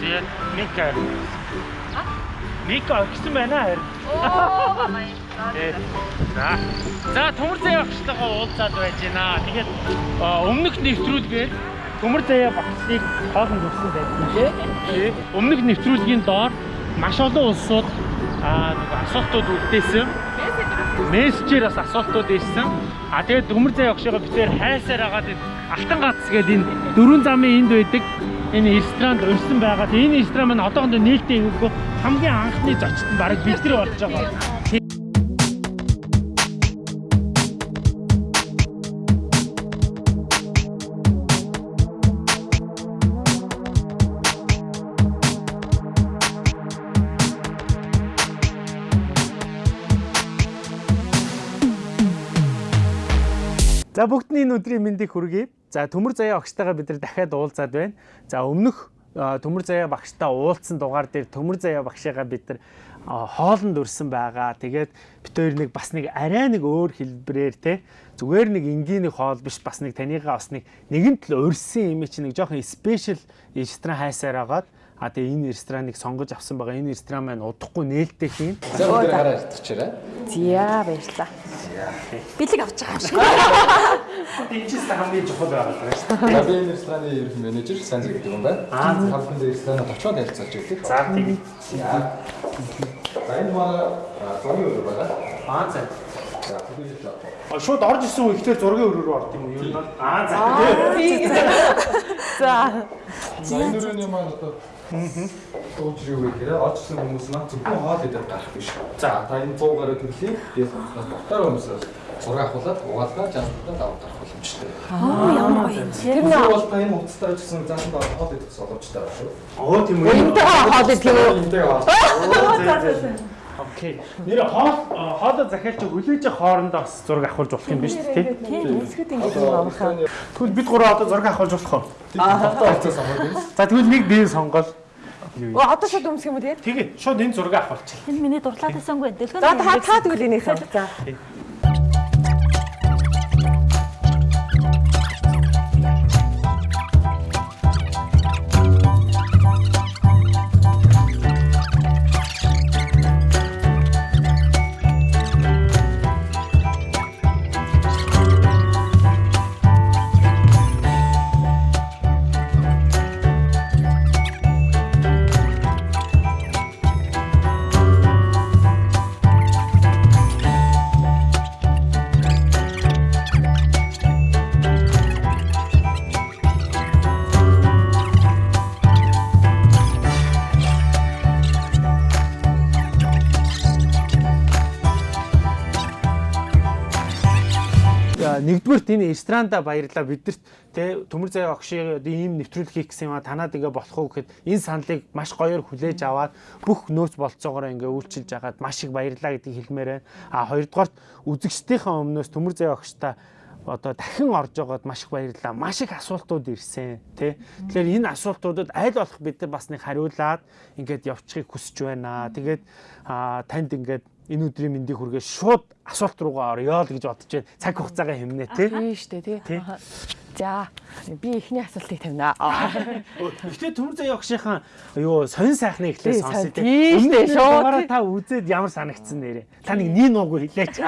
Зэ Мика. А? Мика гэсэн байна харин. Оо. Э, За. За төмөр заяа багштайгаа уулзаад байж байна. Тэгээд өмнөх нэвтрүүлгээр төмөр заяа багшийг хоолнд өгсөн байсан тий. Өмнөх нэвтрүүлгийн доор маш олон улсууд аа нэг асуултууд үлдээсэн. Мессежээр бас асуултууд ирсэн. А тэгээд төмөр заяа багшигаа битээр хайсаар агаад алтан гац гэдэг энэ дөрвөн замын энд байдаг энэ ресторанд өрсөн байгаа. Энэ ресторан маань одоохондоо нээлттэй өгөө хамгийн анхны зочд нь бараг бид нар болж байгаа. За бүгдний энэ өдрийн мэндийг хүргэе. За төмөр заяа багштайгаа бид нар дахиад уулзаад байна. За өмнөх төмөр заяа багштай уулзсан дугаар дээр төмөр заяа багшигаа бид нар хоолнд өрсөн байгаа. Тэгээд бид хоёр нэг бас нэг арай нэг өөр хэлбэрээр те зүгээр нэг энгийн нэг хоол биш бас нэг танийгаа бас нэг нэгэн төл өрсөн юм чи нэг жоохон спешиал ресторан хайсаар агаад А тэгээ энэ рестораныг сонгож авсан байгаа. Энэ ресторан маань удахгүй нээлттэй хийн. За бүгд гараа ирчихээрэй. Зя баярлаа. Бэлэг авч байгаа юм шиг. Гэсэн хамгийн чухал байгаа даа би энэ рестораны ерөнхий менежер сайн зэрэг юм байна. Аа халбан дээр ресторанаа товчоод ярилцаж өгдөг. За тийм. За. Энэ манай зургийн өөр байгаа. Аа за. За бүгд л А, Шууд орж исэн үе ихтэй зургийн өрөө рүү орд юм уу? Юу нь? Аа за. За. За энэ өрөөний маань одоо Дууч юу гэхээр очсон хүмүүс маань зөвхөн хоол идэх гарах биш. За та энэ 100 гаруй төрлийн дээс дотор хүмүүсээс зураг авахлаад угаалгаа жаалтаа даваад гарах боломжтой. Аа ямар гоё. Тэр Тэр бол та энэ утастай ажилласан заасан даа хоол идэх боломжтой байна шүү. Оо тийм үү. Энтэй хоол идэх юм уу? Энтэй хоол. Окей. Нэр хоол хоолоо захиалч хүлээж авах хоорондоо бас зураг авахулж болох юм биш үү? Тийм. Тийм үлсгэд ингэ юм амархаа. Тэгвэл бид гурав одоо зураг авахулж болох уу? Самбар. За тэгвэл нэг бие сонгол. Оо одоо шууд өмсөх юм уу тэгээд? Тэгээ шууд энэ зураг авахулчих. Энэ миний дурлаад байсангүй дэлгэн. За та та тэгвэл энийг сан. За. Нэгдүгürt энэ ресторанда баярлаа бидэрт те төмөр заяа огшиг ийм нэвтрүүлэг хийх гэсэн юм а танаад ингээ болох уу гэхэд энэ саналыг маш гоёор хүлээж аваад бүх нөөц болцоогоор ингээ үйлчилж агаад маш их баярлаа гэдгийг хэлмээр байна. А хоёрдугаарт үзэгчдийнхээ өмнөөс төмөр заяа огштой одоо дахин орж байгаад маш их баярлалаа. Маш их асуултууд ирсэн тий. Тэгэхээр энэ асуултуудад аль болох бид нар бас нэг хариулаад ингээд явчихыг хүсэж байна. Тэгээд танд ингээд энэ өдрийн мэндийг хүргээ шууд асуулт руугаа орё л гэж бодож байна. Цаг хугацаагаа хэмнэ тий. Тийм шүү дээ тий. За би эхний асуултыг тавина. Гэхдээ төмөр заяа огшийнхаа юу сонин сайхны эхлээ сонсё сайн. Тийм дээ, шууд. Та үзээд ямар санагдсан нэрээ. Та нэг нин уугүй хэлээч.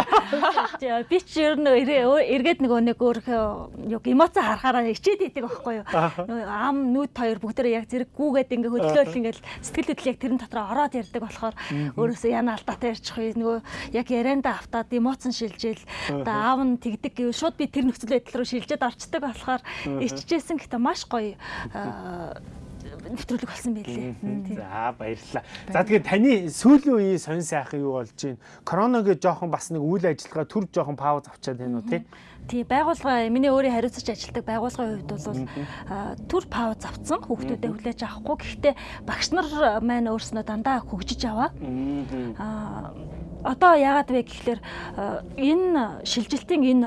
Би ч ер нь эргээд нөгөө нэг өөрхөө юу эмоц харахаараа ичээд идэг байхгүй юу. Ам нүд хоёр бүгдээрээ яг зэрэг гүүгээд ингээ хөдлөөл ингээл сэтгэл хөдлөл яг тэрэн дотроо ороод ярьдаг болохоор өөрөөсөө яна алдаатай ярьчих вэ нөгөө яг ярианда автаад эмоцн шилжээл одоо аав нь тэгдэг гэв шууд би тэр нөхцөл байдал руу шилжээд орчдөг болохоор ичжсэн гэхдээ маш гоё аа, нэвтрүүлэг болсон байлээ. За баярлалаа. За тэгээд таны сүүлийн үеийн сонин сайхан юу болж байна? Коронагийн жоохон бас нэг үйл ажиллагаа төр жоохон пауз авчаад байна уу тий? Тий байгууллага миний өөрийн хариуцаж ажилладаг байгууллагын хувьд бол а, түр пауз авцсан хүүхдүүдэд хүлээж авахгүй гэхдээ багш нар маань өөрснөө дандаа хөгжиж аваа. А одоо яагаад вэ гэхэлэр энэ шилжилтийн энэ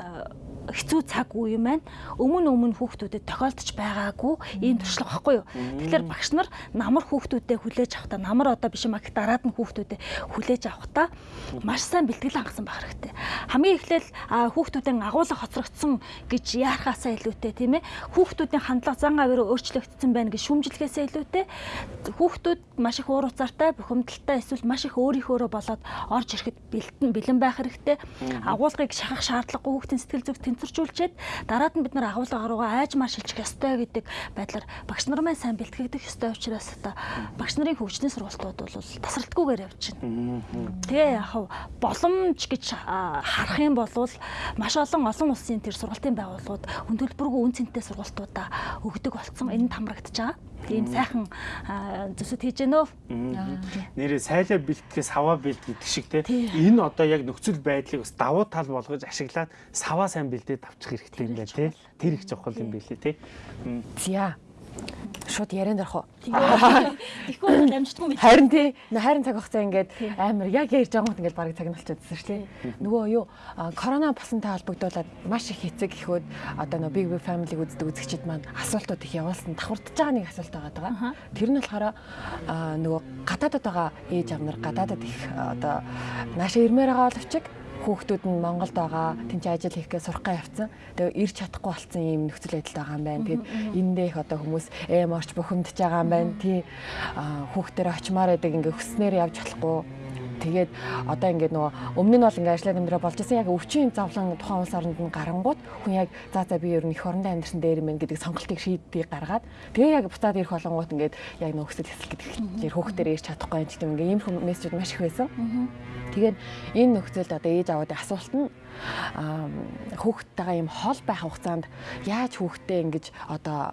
хэцүү цаг үе маань өмнө өмнө хүүхдүүдэд тохиолдож байгаагүй ийм туршлага баггүй юу. Тэгэхээр багш нар намар хүүхдүүдэд хүлээж авахдаа намар одоо биш гэх дараад нь хүүхдүүдэд хүлээж авахдаа маш сайн бэлтгэл хангасан байх хэрэгтэй. Хамгийн эхлээл хүүхдүүдийн агуулга хоцрогдсон гэж яарахаасаа илүүтэй тийм ээ. Хүүхдүүдийн хандлага зан авир өөрчлөгдсөн байна гэж шүүмжлэхээсээ илүүтэй хүүхдүүд маш их уур уцаартай, бухимдалтай эсвэл маш их өөрийнхөөрөө болоод орж ирэхэд бэлтэн бэлэн байх хэрэгтэй. Агуулгыг шахах шаардлагагүй хүүхдийн сэтгэл зүг тэнцвэржүүлчихэд дараад нь бид нар агуулга руугаа айжмаар шилжих ёстой гэдэг байдлаар багш нар маань сайн бэлтгэгдэх ёстой учраас одоо багш нарын хөгжлийн сургалтууд бол тасралтгүйгээр явж байна. Тэгээ яг боломж гэж харах юм бол маш олон олон улсын тэр сургалтын байгууллагууд хүн төлбөргүй үн цэнтэй сургалтуудаа өгдөг болсон. Энэ хамрагдаж байгаа ийм сайхан зүсэд хийж гэнэ. Нэрээ сайлаа бэлтгэхээс саваа бэлт гэдэг шиг те. Энэ одоо яг нөхцөл байдлыг бас давуу тал болгож ашиглаад саваа сайн бэлдээд авчих хэрэгтэй юм байна те. Тэр их чухал юм билээ те. За шууд ярианд орох уу? Тэгэхгүй бол амжтгүй мэт. Харин тий харин цаг хугацаа ингээд амар яг ярьж байгаа юм ингээд бараг цаг нь болчихсон шүү дээ. Нөгөө юу корона болсонтой холбогдуулаад маш их хэцэг ихүүд одоо нөгөө big big family үздэг үзэгчид маань асуултууд их явуулсан давхардж байгаа нэг асуулт байгаа. Тэр нь болохоор нөгөө гадаадад байгаа ээж амнар гадаадад их одоо нааша ирмээр байгаа боловч хүүхдүүд нь Монголд байгаа тэнцээ ажил хийхгээ сурахгаа явцсан. Тэгээ ирж чадахгүй болсон юм нөхцөл байдалтай байгаа юм байна. Тэгэд эндээ их одоо хүмүүс эм орч бухимдж байгаа юм байна. Тий хүүхдээр очимаар байдаг ингээ хүснээр явж болохгүй Тэгээд одоо ингээд нөгөө өмнө нь бол ингээд ажиллаад амьдраа болж исэн яг өвчин завлан тухайн улс оронд нь гарангууд хүн яг за за би ер нь эх орондоо амьдрсан дээр юм гэдэг сонголтыг шийддэг гаргаад тэгээ яг буцаад ирэх болонгууд ингээд яг нөгөө хөсөл хэсэл гэдэг чинь хөөхтөр ирч чадахгүй юм гэдэг ингээд ийм мессежүүд маш их байсан. Тэгээд энэ нөхцөлд одоо ээж аваадын асуулт нь хүүхдтэйгээ ийм хол байх хугацаанд яаж хүүхдтэй ингэж одоо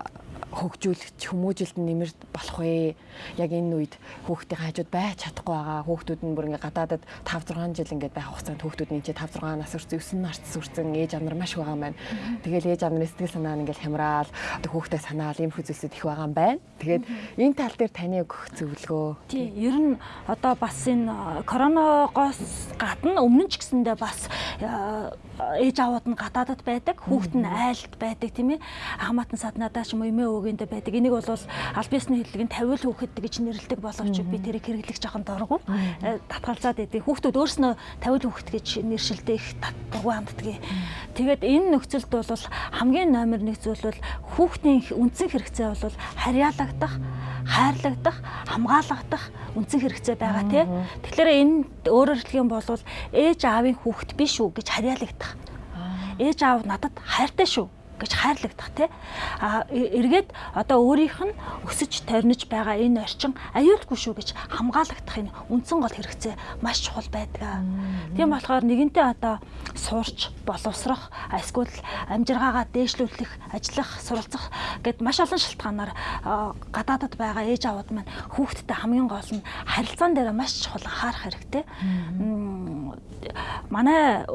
хөгжүүлэх хүмүүжилт нь нэмэр болох вэ? Яг энэ үед хүүхдийн хажууд байж чадахгүй байгаа. Хүүхдүүд нь бүр ингээ гадаадад 5 6 жил ингээ байх хугацаанд хүүхдүүд нь чи 5 6 нас хүрсэн 9 нарт сүрсэн ээж амнар маш байгаа юм байна. Тэгэл ээж амнарын сэтгэл санаа нь ингээ хямраал, хүүхдээ санаал ийм хүзэлсэд их байгаа юм байна. Тэгээд энэ тал дээр таны өгөх зөвлөгөө. Тий, ер нь одоо бас энэ коронавигоос гадна өмнө ч гэсэндээ бас ээж аваад нь гадаадад байдаг, хүүхэд нь айлд байдаг тийм ээ. Хамаатан саднадаа ч юм уу эмээ өвгөндөө байдаг. Энийг бол аль биесны хэллэг нь 50 л хүүхэд гэж нэрлэдэг боловч би тэрийг хэрэглэх жоохон дургу. Э, татгалзаад байдаг. Хүүхдүүд өөрснөө 50 хүүхэд гэж нэршилдэг их дургу ханддаг. Тэгээд энэ нөхцөлд бол хамгийн номер 1 зүйл бол хүүхдийн үндсэн хэрэгцээ бол харьяалагдах, хайрлагдах, хамгаалагдах үндсэн хэрэгцээ байгаа тий. Тэгэхээр энэ өөрөөр хэлэх юм бол ээж аавын хүүхэд биш үү гэж харьяалагдах. Ээж аав надад хайртай шүү гэж хайрлагдах тий. А эргээд одоо өөрийнх нь өсөж торнож байгаа энэ орчин аюулгүй шүү гэж хамгаалагдах энэ үндсэн гол хэрэгцээ маш чухал байдаг. Тийм болохоор нэгэнтээ одоо суурч боловсрох эсвэл амжиргаагаа дээшлүүлэх, ажиллах, суралцах гэд маш олон шалтгаанаар гадаадад байгаа ээж аваад маань хүүхдтэй хамгийн гол нь харилцаан дээр маш чухал анхаарах хэрэгтэй. Манай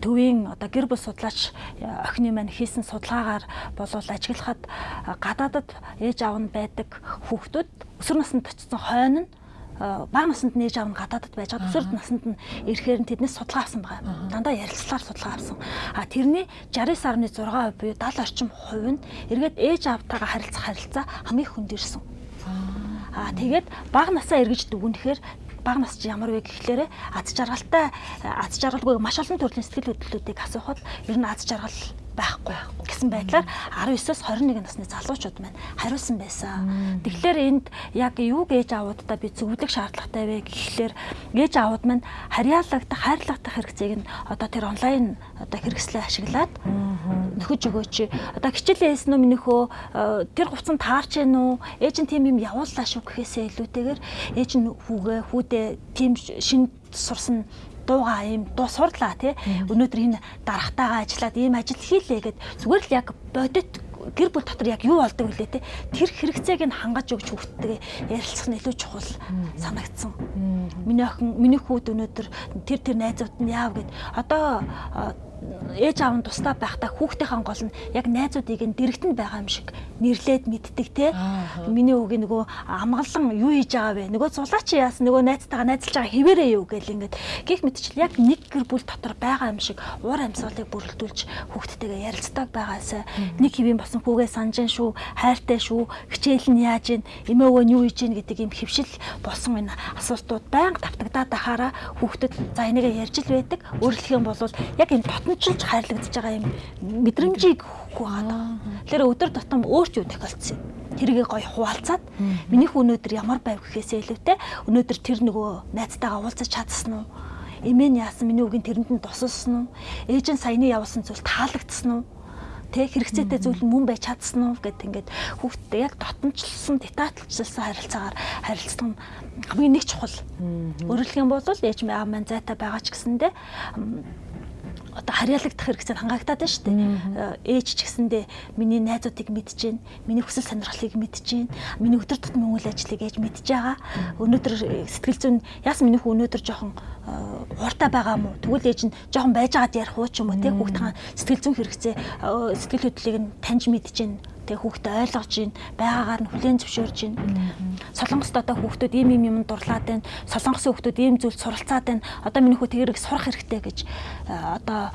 төвийн одоо гэр бүл судлаач э, охины маань хийсэн судалгаагаар болов ажиглахад гадаадад ээж аав нь байдаг хүүхдүүд өсвөр наснд очсон хойно нь бага наснд нээж аав нь гадаадд байж байгаа өсвөр наснд нь ирэхээр нь тэднээс судалгаа авсан байгаа. Дандаа ярилцлагаар судалгаа авсан. А тэрний 69.6% буюу 70 орчим хувь нь эргээд ээж аавтайгаа харилцах харилцаа хамгийн хүндэрсэн. Аа тэгээд бага насаа эргэж дүгнэхээр бага насч ямар вэ гэхлээрэ аз жаргалтай аз жаргалгүй маш олон төрлийн сэтгэл хөдлөлүүдийг асуухад ер нь аз жаргал байхгүй гэсэн байдлаар 19-оос 21 насны залуучууд маань хариулсан байсан. Тэгэхээр энд яг юу гэж аавуудаа би зөвлөх шаардлагатай вэ гэхлээр ээж аавууд маань харьяалагдах, хайрлагдах хэрэгцээг нь одоо тэр онлайн одоо хэрэгслээ ашиглаад нөхөж өгөөч. Одоо хичээлээ хийсэн үү минийхөө э, тэр хувцас таарч гэнэ үү? Ээж нь тийм юм явууллаа шүү гэхээсээ илүүтэйгээр ээж нь хүүгээ хүүдээ тийм шин сурсан дуугаа ийм дуу сурлаа тий. Өнөөдөр энэ дарахтайгаа ажиллаад ийм ажил хийлээ гэд зүгээр л яг бодит гэр бүл дотор яг юу болдог вүлээ те тэр хэрэгцээг нь хангаж өгч хүүхдтэйгээ ярилцах нь илүү чухал санагдсан. Миний охин миний хүүд өнөөдөр тэр тэр найзууд нь яав гэд одоо ээж аав нь тусдаа байхдаа хүүхдийн гол нь яг найзуудыг нь дэрэгтэнд байгаа юм шиг нэрлээд мэддэг те. Миний үгийг нөгөө амгалан юу хийж байгаа вэ? Нөгөө зулаач яасан нөгөө найзтайгаа найзалж байгаа хിവэрээ юу гэл ингээд гих мэдчихэл яг нэг гэр бүл дотор байгаа юм шиг уур амьсгалыг бүрэлдүүлж хүүхдтэйгээ ярилцдаг байгаасаа нэг хэвийн болсон хүүгээ санаж шүү, хайртай шүү, хичээл нь яаж ийн, эмээ өвөө нь юу хийж ийн гэдэг юм хөвшил болсон энэ асуултууд байнга тавтагдаад байхаараа хүүхдэд за энийгээ ярьж л байдаг. Өөрөлдөх юм бол яг энэ дотночилж хайрлагдаж байгаа юм мэдрэмжийг өгөхгүй байгаа. Тэгэхээр өдөр тутам өөрч юу тохиолдсон юм. Тэргээ гоё хуваалцаад минийх өнөөдөр ямар байв гэхээсээ илүүтэй өнөөдөр тэр нөгөө найзтайгаа уулзаж чадсан уу? Эмээ нь яасан миний үгийн тэрэнд нь тусалсан уу? Ээж нь саяны явуулсан зүйл таалагдсан уу? тэ хэрэгцээтэй зүйл мөн байж чадсан уу гэд ингээд хүүхдтэй яг дотнчлсан детальчилсан харилцаагаар харилцсан хамгийн нэг чухал. Өөрөлдөх юм бол ээж маа маань зайтай байгаа ч гэсэндээ одоо харьяалагдах хэрэгцээ хангаагдаад байна шүү дээ. Э, ээж ч гэсэндээ миний найзуудыг мэдж гин, миний хүсэл сонирхлыг мэдж гин, миний өдөр тутмын үйл ажлыг ээж мэдж байгаа. Өнөөдөр э, сэтгэл зүйн яасан миний хүү өнөөдөр жоохон э, байгаа мó. Тэгвэл ээж нь жоохон байжгаад ярих уу ч юм уу те хүүхдийн сэтгэл зүйн хэрэгцээ сэтгэл хөдлөлийг нь таньж мэдж гин тэг хүүхдээ ойлгож гин байгаагаар нь хүлээн зөвшөөрж гин. Солонгост одоо хүүхдүүд ийм ийм юм дурлаад байна. Солонгосын хүүхдүүд ийм зүйл суралцаад байна. Одоо миний хүү тэгэрэг сурах хэрэгтэй гэж одоо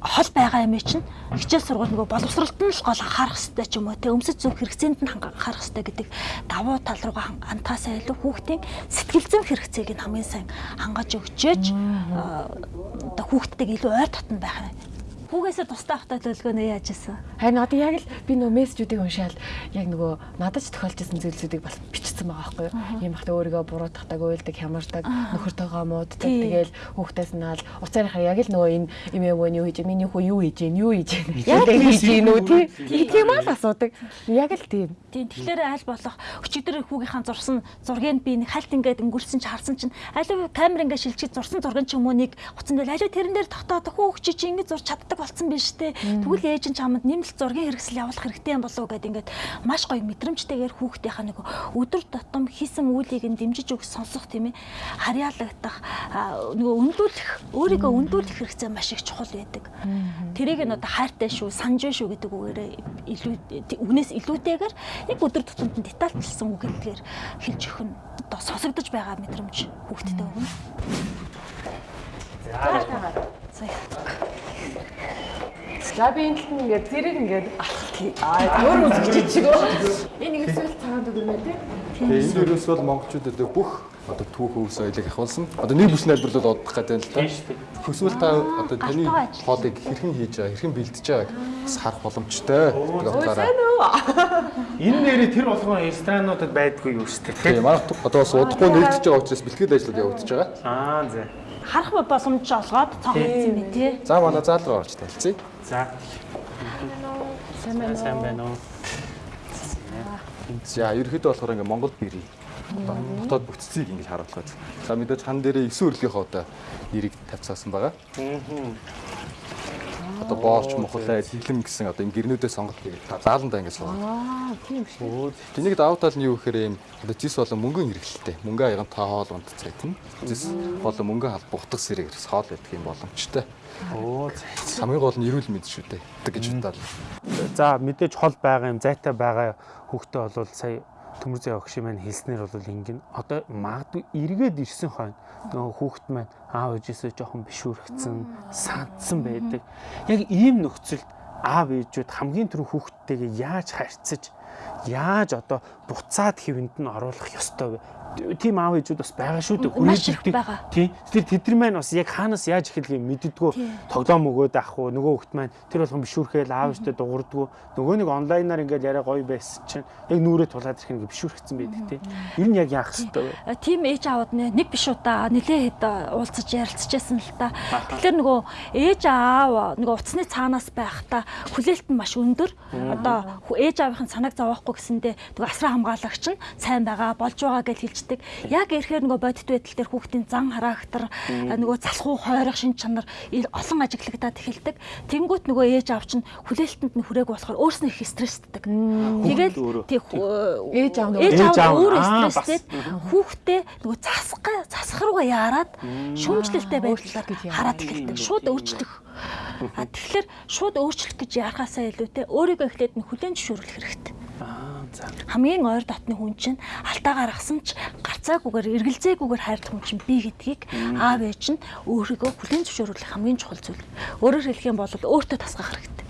хол байгаа юм чинь хичээл сургууль нөгөө боловсролт нь л гол анхаарах хэрэгтэй ч юм уу тэг өмсөж зөв хэрэгцээнд нь анхаарах хэрэгтэй гэдэг давуу тал руугаа антаасаа илүү хүүхдийн сэтгэл зүйн хэрэгцээг нь хамгийн сайн хангаж өгчөөж одоо хүүхдтэйг илүү ойр татна байх Хүүгээсээ тустай ахтай төлөвлөгөөнөө яаж исэн? Харин одоо яг л би нөө мессежүүдийг уншаал яг нөгөө надад ч тохиолж исэн зүйлсүүдийг бас бичсэн байгаа байхгүй юу? Ийм бахта өөрийгөө буруутгадаг, уйлдаг, хямардаг, нөхөртөөгөө мууддаг. Тэгэл хүүхдээс наал уцаарынхаа яг л нөгөө энэ эмээ өвөө юу хийж, миний хүү юу хийж, юу хийж. Яг хийж гин үү тий? Тийм аа асуудаг. Яг л тийм. Тийм. Тэгэхээр аль болох өчигдөр хүүгийнхаа зурсан зургийг би нэг хальт ингээд өнгөрсөн чи харсан чинь аль камер ингээд шилжиж зурсан зургийн ч юм уу нэг хуцсан дээр аль тэрэн дээр тогтоод хүүхд чи чи ингээд зурч чаддаг болсон биз дээ. Тэгвэл ээж нь чамд нэмэлт зургийн хэрэгсэл явуулах хэрэгтэй юм болов уу гэд ингээд маш гоё мэдрэмжтэйгээр хүүхдийнхаа нэг өдөр тутам хийсэн үйлийг нь дэмжиж өгөх сонсох тийм ээ харьяалагдах нөгөө өнлүүлэх өөрийгөө өнлүүлэх хэрэгцээ маш их чухал байдаг. Тэрийг нь одоо хайртай шүү, санаж шүү гэдэг үгээрээ илүү үгнээс илүүтэйгээр яг өдөр тутамд детальчилсан үг гэдгээр хэлж өгөх нь одоо сонсогдож байгаа мэдрэмж хүүхдэд өгнө. За. За би энэ талд ингээд зэрэг ингээд аа өөр үзэгч чиг өө. Энэ нэг эсвэл цагаан дүгэрнэ тий. Энэ дөрөөс бол монголчуудад бүх одоо түүх өвс соёлыг ахуулсан. Одоо нэг бүс найдварлал одох гэдэг л та. Хөсвөл та одоо таны хоолыг хэрхэн хийж байгаа, хэрхэн бэлдэж байгааг бас харах боломжтой. Энэ нэрээ тэр болгон ресторануудад байдгүй юу шүү дээ. Тийм манай одоо бас удахгүй нэгдэж байгаа учраас бэлтгэл ажлууд явагдаж байгаа. Аа зэ. Харах боломж олгоод цогцсон юм тий. За манай заал руу орж танилцъя. За. Сайн байна уу? Сайн байна уу? За, ерөөхдөө болохоор ингээ Монгол бэрий. Хотод бүтцийг ингэж харуулдаг. За мэдээж хан дээрээ 9 өрлийнхөө одоо нэрийг тавьцаасан байгаа. Одоо боорч мохлаа хилэм гэсэн одоо юм гэрнүүдээ сонголт хийгээд зааландаа ингэ суугаад. Аа, тийм шүү. Тэнийг давуу тал нь юу гэхээр юм одоо зис болон мөнгөн хэрэгэлтэй. Мөнгө аяган та хоол унд цайтна. Зис болон мөнгө халбах утга сэрэг хоол байдаг юм боломжтой. Оо хамгийн гол нь эрүүл мэнд шүү дээ гэж бодоод. За мэдээж хол байгаа юм зайтай байгаа хүүхдээ бол сая төмөр зай огш маань хэлснээр бол ингэн одоо магадгүй эргээд ирсэн хойно нөгөө хүүхэд маань аав ээжээсээ жоохон бишүүрхсэн сандсан байдаг. Яг ийм нөхцөлд аав ээжүүд хамгийн түрүү хүүхдтэйгээ яаж харьцаж яаж одоо буцаад хэвэнд нь оруулах ёстой вэ? Тийм аав ээжүүд бас байгаа шүү дээ. Хүрээлэлтэй. Тийм. Тэр тэдний маань бас яг хаанаас яаж эхэлгийг мэддэггүй тоглоом өгөөд ах уу нөгөө хөлт маань тэр болгон бишүүрхээл аав ээжтэй дуурдгүү нөгөө нэг онлайнаар ингээл яриа гоё байсан чинь яг нүрээ тулаад ирэх нэг бишүүрхсэн байдаг тийм. Ер нь яг яах хэвтэй вэ? Тийм ээж аавд нэг биш удаа нэлээ хэд уулзаж ярилцчихсан л та. Тэгэхээр нөгөө ээж аав нөгөө уцсны цаанаас байхдаа хүлээлт нь маш өндөр. Одоо ээж аавынхын санааг зовоохгүй гэсэндээ нөгөө асраа хамгаалагч нь сайн байгаа болж байгаа гэж хэлж эхэлдэг. Яг ирэхээр нөгөө бодит байдал дээр хүүхдийн зан характер нөгөө залхуу хойрох шин чанар олон ажиглагдаад эхэлдэг. Тэнгүүт нөгөө ээж аав чинь хүлээлтэнд нь хүрээг болохоор өөрснөө их стрессддэг. Тэгэл тий ээж аав ээж аав өөрөө стресстэй хүүхдээ нөгөө засгаа засахрууга яарад шүүмжлэлтэй байдлаар хараад эхэлдэг. Шууд өөрчлөх. А тэгэхээр шууд өөрчлөх гэж яахаасаа илүүтэй өөрийгөө эхлээд нь хүлэн зөвшөөрөх хэрэгтэй. Хамгийн ойр дотны хүн чинь алтаа гаргасан ч гарцаагүйгээр эргэлзээгүйгээр хайрлах хүн чинь би гэдгийг аав ээж нь өөрийгөө хүлэн зөвшөөрөх хамгийн чухал зүйл. Өөрөөр хэлэх юм бол өөртөө тасгах хэрэгтэй.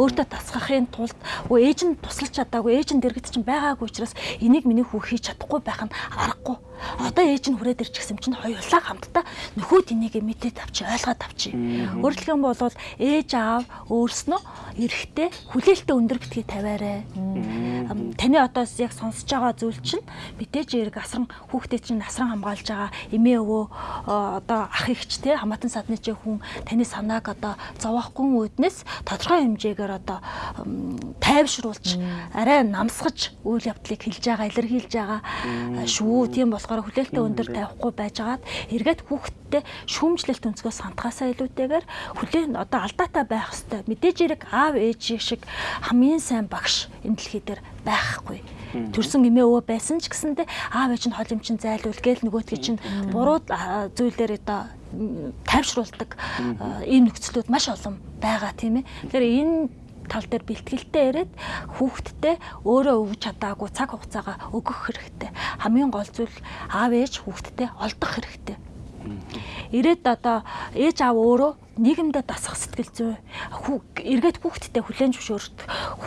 Өөртөө тасгахын тулд өө ээж нь туслаж чадаагүй ээж нь дэргэд чинь байгаагүй учраас энийг миний хүү хийж чадахгүй байх нь аргагүй Одоо ээж нь хүрээд ирчих юм чинь хоёулаа хамтдаа нөхөд энийг мэдээд авчи ойлгоод авчи. Өөрөлдөх юм бол ээж аав өөрснөө эрэхтэй хүлээлттэй өндөр битгий тавиарай. Таны одоо яг сонсож байгаа зүйл чинь мэдээж эрг асран хүүхдээ чинь асран хамгаалж байгаа эмээ өвөө одоо ах ихч те хамаатан садны чи хүн таны санааг одоо зовоохгүй үүднээс тодорхой хэмжээгээр одоо тайвшруулж арай намсгаж үйл явдлыг хэлж байгаа илэрхийлж байгаа шүү. Тийм бол болохоор хүлээлттэй өндөр тавихгүй байжгаад эргээд хүүхдтэй шүүмжлэлт өнцгөөс сантахаасаа илүүтэйгээр хүлээн одоо алдаатай байх хэвээр мэдээж эрэг аав ээж шиг хамгийн сайн багш энэ дэлхий дээр байхгүй. Төрсөн эмээ өвөө байсан ч гэсэндээ аав ээж нь хол юм чин зайлуул гээл нөгөөдгий чинь буруу зүйлээр одоо тайвшруулдаг ийм нөхцлүүд маш олон байгаа тийм ээ. Тэгэхээр энэ тал дээр бэлтгэлтэй яриад хүүхдтэй өөрөө өгч чадаагүй цаг хугацаагаа өгөх хэрэгтэй. Хамгийн гол зүйл аав ээж хүүхдтэй олдох хэрэгтэй. Ирээд одоо ээж аав өөрөө нийгэмдээ дасах сэтгэл зүй. Эргээд хүүхдтэй хүлэн зөвшөөрт.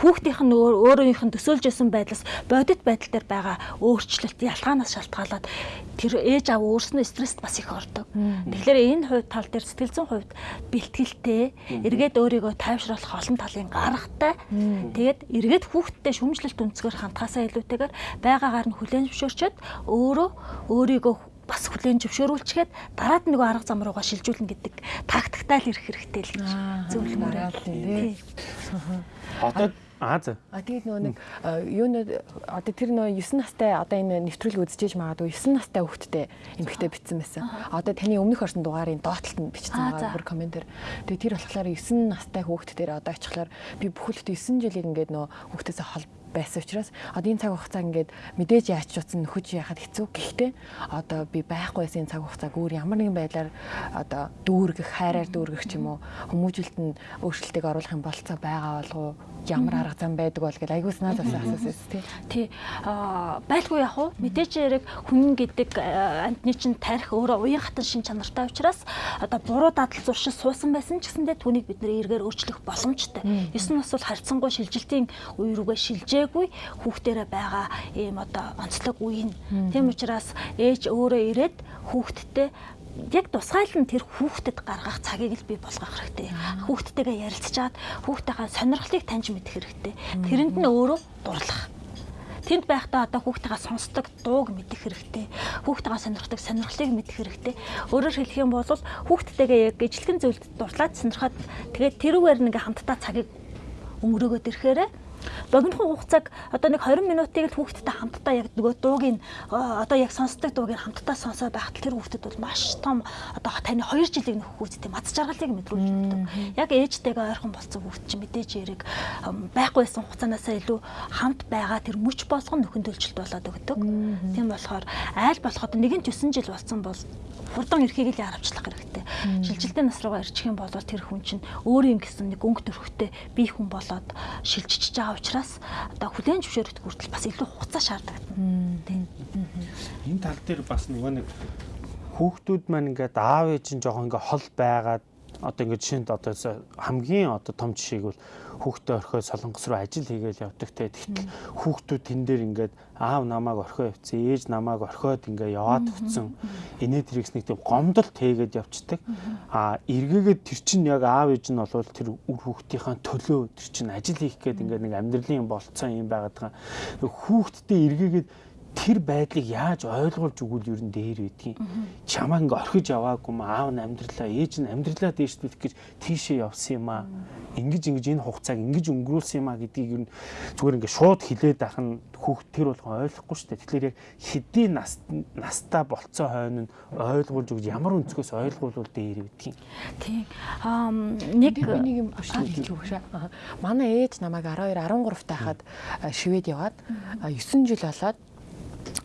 Хүүхдийнх нь өөрөөнийх нь төсөөлж исэн байдлаас бодит байдал дээр байгаа өөрчлөлт ялгаанаас шалтгаалаад тэр ээж аав өөрснөө стресст бас их ордог. Тэгэхээр энэ хувь тал дээр сэтгэл зүйн хувьд бэлтгэлтэй эргээд өөрийгөө тайвшруулах олон талын гаргатай. Тэгээд эргээд хүүхдтэй шүмжлэлт өнцгөр хандхаасаа илүүтэйгээр байгаагаар нь хүлэн зөвшөөрчөөд өөрөө өөрийгөө бас хүлээн зөвшөөрүүлчихэд дараад нөгөө арга зам руугаа шилжүүлнэ гэдэг тактиктай л ирэх хэрэгтэй л гэж зөвлөмөр. Одоо Аа за. А тэгээд нөгөө нэг юу нэ одоо тэр нөгөө 9 настай одоо энэ нэвтрүүлэг үзчихэж магадгүй 9 настай хүүхэдтэй эмэгтэй битсэн байсан. Одоо таны өмнөх орсон дугаарын доотлолт нь бичсэн байгаа бүр комментэр. Тэгээд тэр болохоор 9 настай хүүхэд дээр одоо очихлоор би бүхэлд 9 жилийг ингээд нөгөө хүүхдээсээ хол байсан учраас одоо энэ цаг хугацаа ингээд мэдээж яач ч утсан нөхөж яхад хэцүү. Гэхдээ одоо би байхгүйсэн цаг хугацааг өөр ямар нэгэн байдлаар одоо дүүргэх, хайраар дүүргэх ч юм уу хүмүүжүүлэлт нь өөрчлөлтийг оруулах юм болцоо байгаа болов уу? Ямар арга зам байдаг бол гэж айгуус наад авсан асуусан тий. Тий. Аа байлгүй яг уу мэдээж яг хүн гэдэг амтны чинь тарих өөрөө уян хатан шин чанартай учраас одоо буруу дадал зуршил суусан байсан ч гэсэндээ түүнийг бид нэр эргээр өөрчлөх боломжтой. 9 нас бол харьцангуй шилжилтийн үе рүүгээ шилжээ ирээгүй хүүхдэрэ байгаа ийм одоо онцлог үе нь. Тийм учраас ээж өөрөө ирээд хүүхдтэй яг тусгайлан тэр хүүхдэд гаргах цагийг л бий болгох хэрэгтэй. Хүүхдтэйгээ ярилцчаад хүүхдийнхаа сонирхлыг таньж мэдэх хэрэгтэй. Тэрэнд нь өөрөө дурлах тэнд байхдаа одоо хүүхдтэйгээ сонсдог дууг мэдэх хэрэгтэй. Хүүхдтэйгээ сонирхдаг сонирхлыг мэдэх хэрэгтэй. Өөрөөр хэлэх юм бол хүүхдтэйгээ яг ижлэгэн зүйлд дурлаад сонирхоод тэгээд тэрүүгээр нэг хамтдаа цагийг өнгөрөөгөөд ирэхээр богинохон хугацааг одоо нэг 20 минутыг л хүүхдтэй хамтдаа яг нөгөө дуугийн одоо яг сонсдог дуугийг хамтдаа сонсоо байхад тэр хүүхдэд бол маш том одоо таны 2 жилийн нөхөх үүстэй мац жаргалыг мэдрүүлж өгдөг. Яг ээжтэйгээ ойрхон болсон хүүхд чинь мэдээж эрэг байхгүйсэн хугацаанаасаа илүү хамт байгаа тэр мөч болгон нөхөн төлжилт болоод өгдөг. Тийм болохоор айл болоход нэгэн 9 жил болсон бол хурдан эрхийг л харамчлах хэрэгтэй. Шилжилтийн нас руугаа ирчих юм бол тэр хүн чинь өөрийн гэсэн нэг өнгө төрхтэй бие хүн болоод шилжиж байгаа учраас одоо хүлэн зөвшөөрөлт хүртэл бас илүү хугацаа шаарддаг. Тийм. Энэ тал дээр бас нөгөө нэг хүүхдүүд маань ингээд аав ээж нь жоохон ингээд хол байгаад одоо ингээд жишээнд одоо хамгийн одоо том жишээг бол хүүхдээ орхиод солонгос руу ажил хийгээл явдаг те. Тэгтэл хүүхдүүд тэн дээр ингээд аав намайг орхио явцсан, ээж намайг орхиод ингээд яваад өгцөн. Инээ тэрэгс нэг тийм гомдолт хийгээд явцдаг. А эргээгээд тэр чинь яг аав ээж нь бол тэр үр хүүхдийнхаа төлөө тэр чинь ажил хийх гээд ингээд нэг амьдралын болцсон юм байгаад байгаа. Хүүхдтэй эргээгээд тэр байдлыг яаж ойлгуулж өгвөл ер нь дээр байдгийг чамаа ингээ орхиж яваагүй ма аав нь амьдралаа ээж нь амьдралаа дээш бит гэж тийшээ явсан юм аа ингэж ингэж энэ хугацааг ингэж өнгөрүүлсэн юм а гэдгийг ер нь зүгээр ингээ шууд хилээд ах нь хүүхд тэр болгон ойлгохгүй шүү дээ. Тэгэхээр яг хэдий нас настаа болцоо хойно нь ойлгуулж өгж ямар өнцгөөс ойлгуулвал дээр гэдгийг. Тийм. Аа нэг нэг юм хэлж өгөх шээ. Манай ээж намайг 12 13 тахад шивэд яваад 9 жил болоод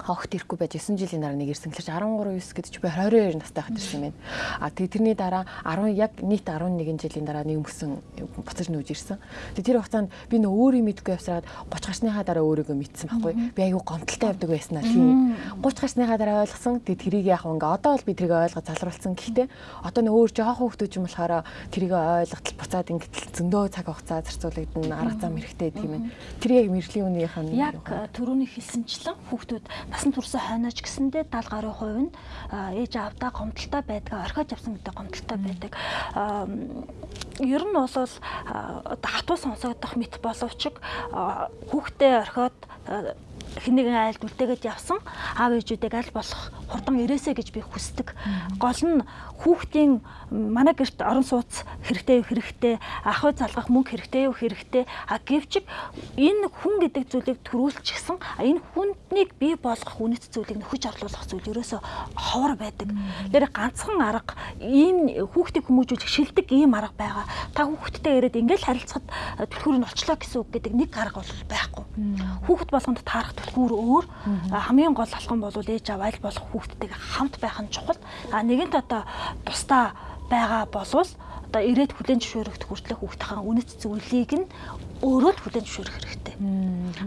огт ирэхгүй байж 9 жилийн дараа нэг ирсэн гэхэлж 13 9 гэдэг чи би 22 настай хат ирсэн юм байна. А тэгээ тэрний дараа 10 яг нийт 11 жилийн дараа нэг мөсөн буцаж нүүж ирсэн. Тэгээ тэр хугацаанд би нөө өөрийн мэдгүй явсараад 30 гарсныхаа дараа өөрийгөө мэдсэн байхгүй. Би аягүй гомдолтой явдаг байснаа тийм. 30 гарсныхаа дараа ойлгосон. Тэгээ тэрийг яг ингээ одоо бол би тэрийг ойлгож залруулсан. Гэхдээ одоо нөө өөр жоохон хүмүүс юм болохоор тэрийг ойлгохтал буцаад ингээ зөндөө цаг хугацаа зарцуулагдана арга зам хэрэгтэй юм байна. Тэр яг мэрэглийн үнийх нь яг түрүүний хэлсэнчлэн хүүхдүүд насан туршсан хойноч гэсэндээ 70 гаруй хувь нь ээж аавдаа гомдолтой байдаг, орхиож авсан гэдэг гомдолтой байдаг. Ер нь бол хатуу сонсогдох мэт боловч хүүхдээ орхиод хиннэгэн айлд үлдээгээд явсан аав ээжүүдийг аль болох хурдан ирээсэ гэж би хүсдэг. Гол нь хүүхдийн манай гэрт орон сууц хэрэгтэй хэрэгтэй, ах уу залгах мөнгө хэрэгтэй юу хэрэгтэй. А гэвч энэ хүн гэдэг зүйлийг төрүүлчихсэн. Энэ хүнднийг бий болгох үнэт зүйлийг нөхөж орлуулах зүйл ерөөсө ховор байдаг. Тэр ганцхан арга ийм хүүхдийг хүмүүжүүлэх шилдэг ийм арга байгаа. Та хүүхдтэй ирээд ингээл харилцахад түлхүүрийг олчлоо гэсэн үг гэдэг нэг арга бол байхгүй. Хүүхд болгонд таарах түлхүүр өөр. Хамгийн гол алхам бол ээж аваа аль болох хүүхдтэйгээ хамт байх нь чухал. А нэгэнт одоо тусдаа байгаа болвол одоо ирээд хүлэн зөвшөөрөх хүртлэх хүүхдийн үнэт зүйлийг нь өөрөө л хүлэн зөвшөөрөх хэрэгтэй.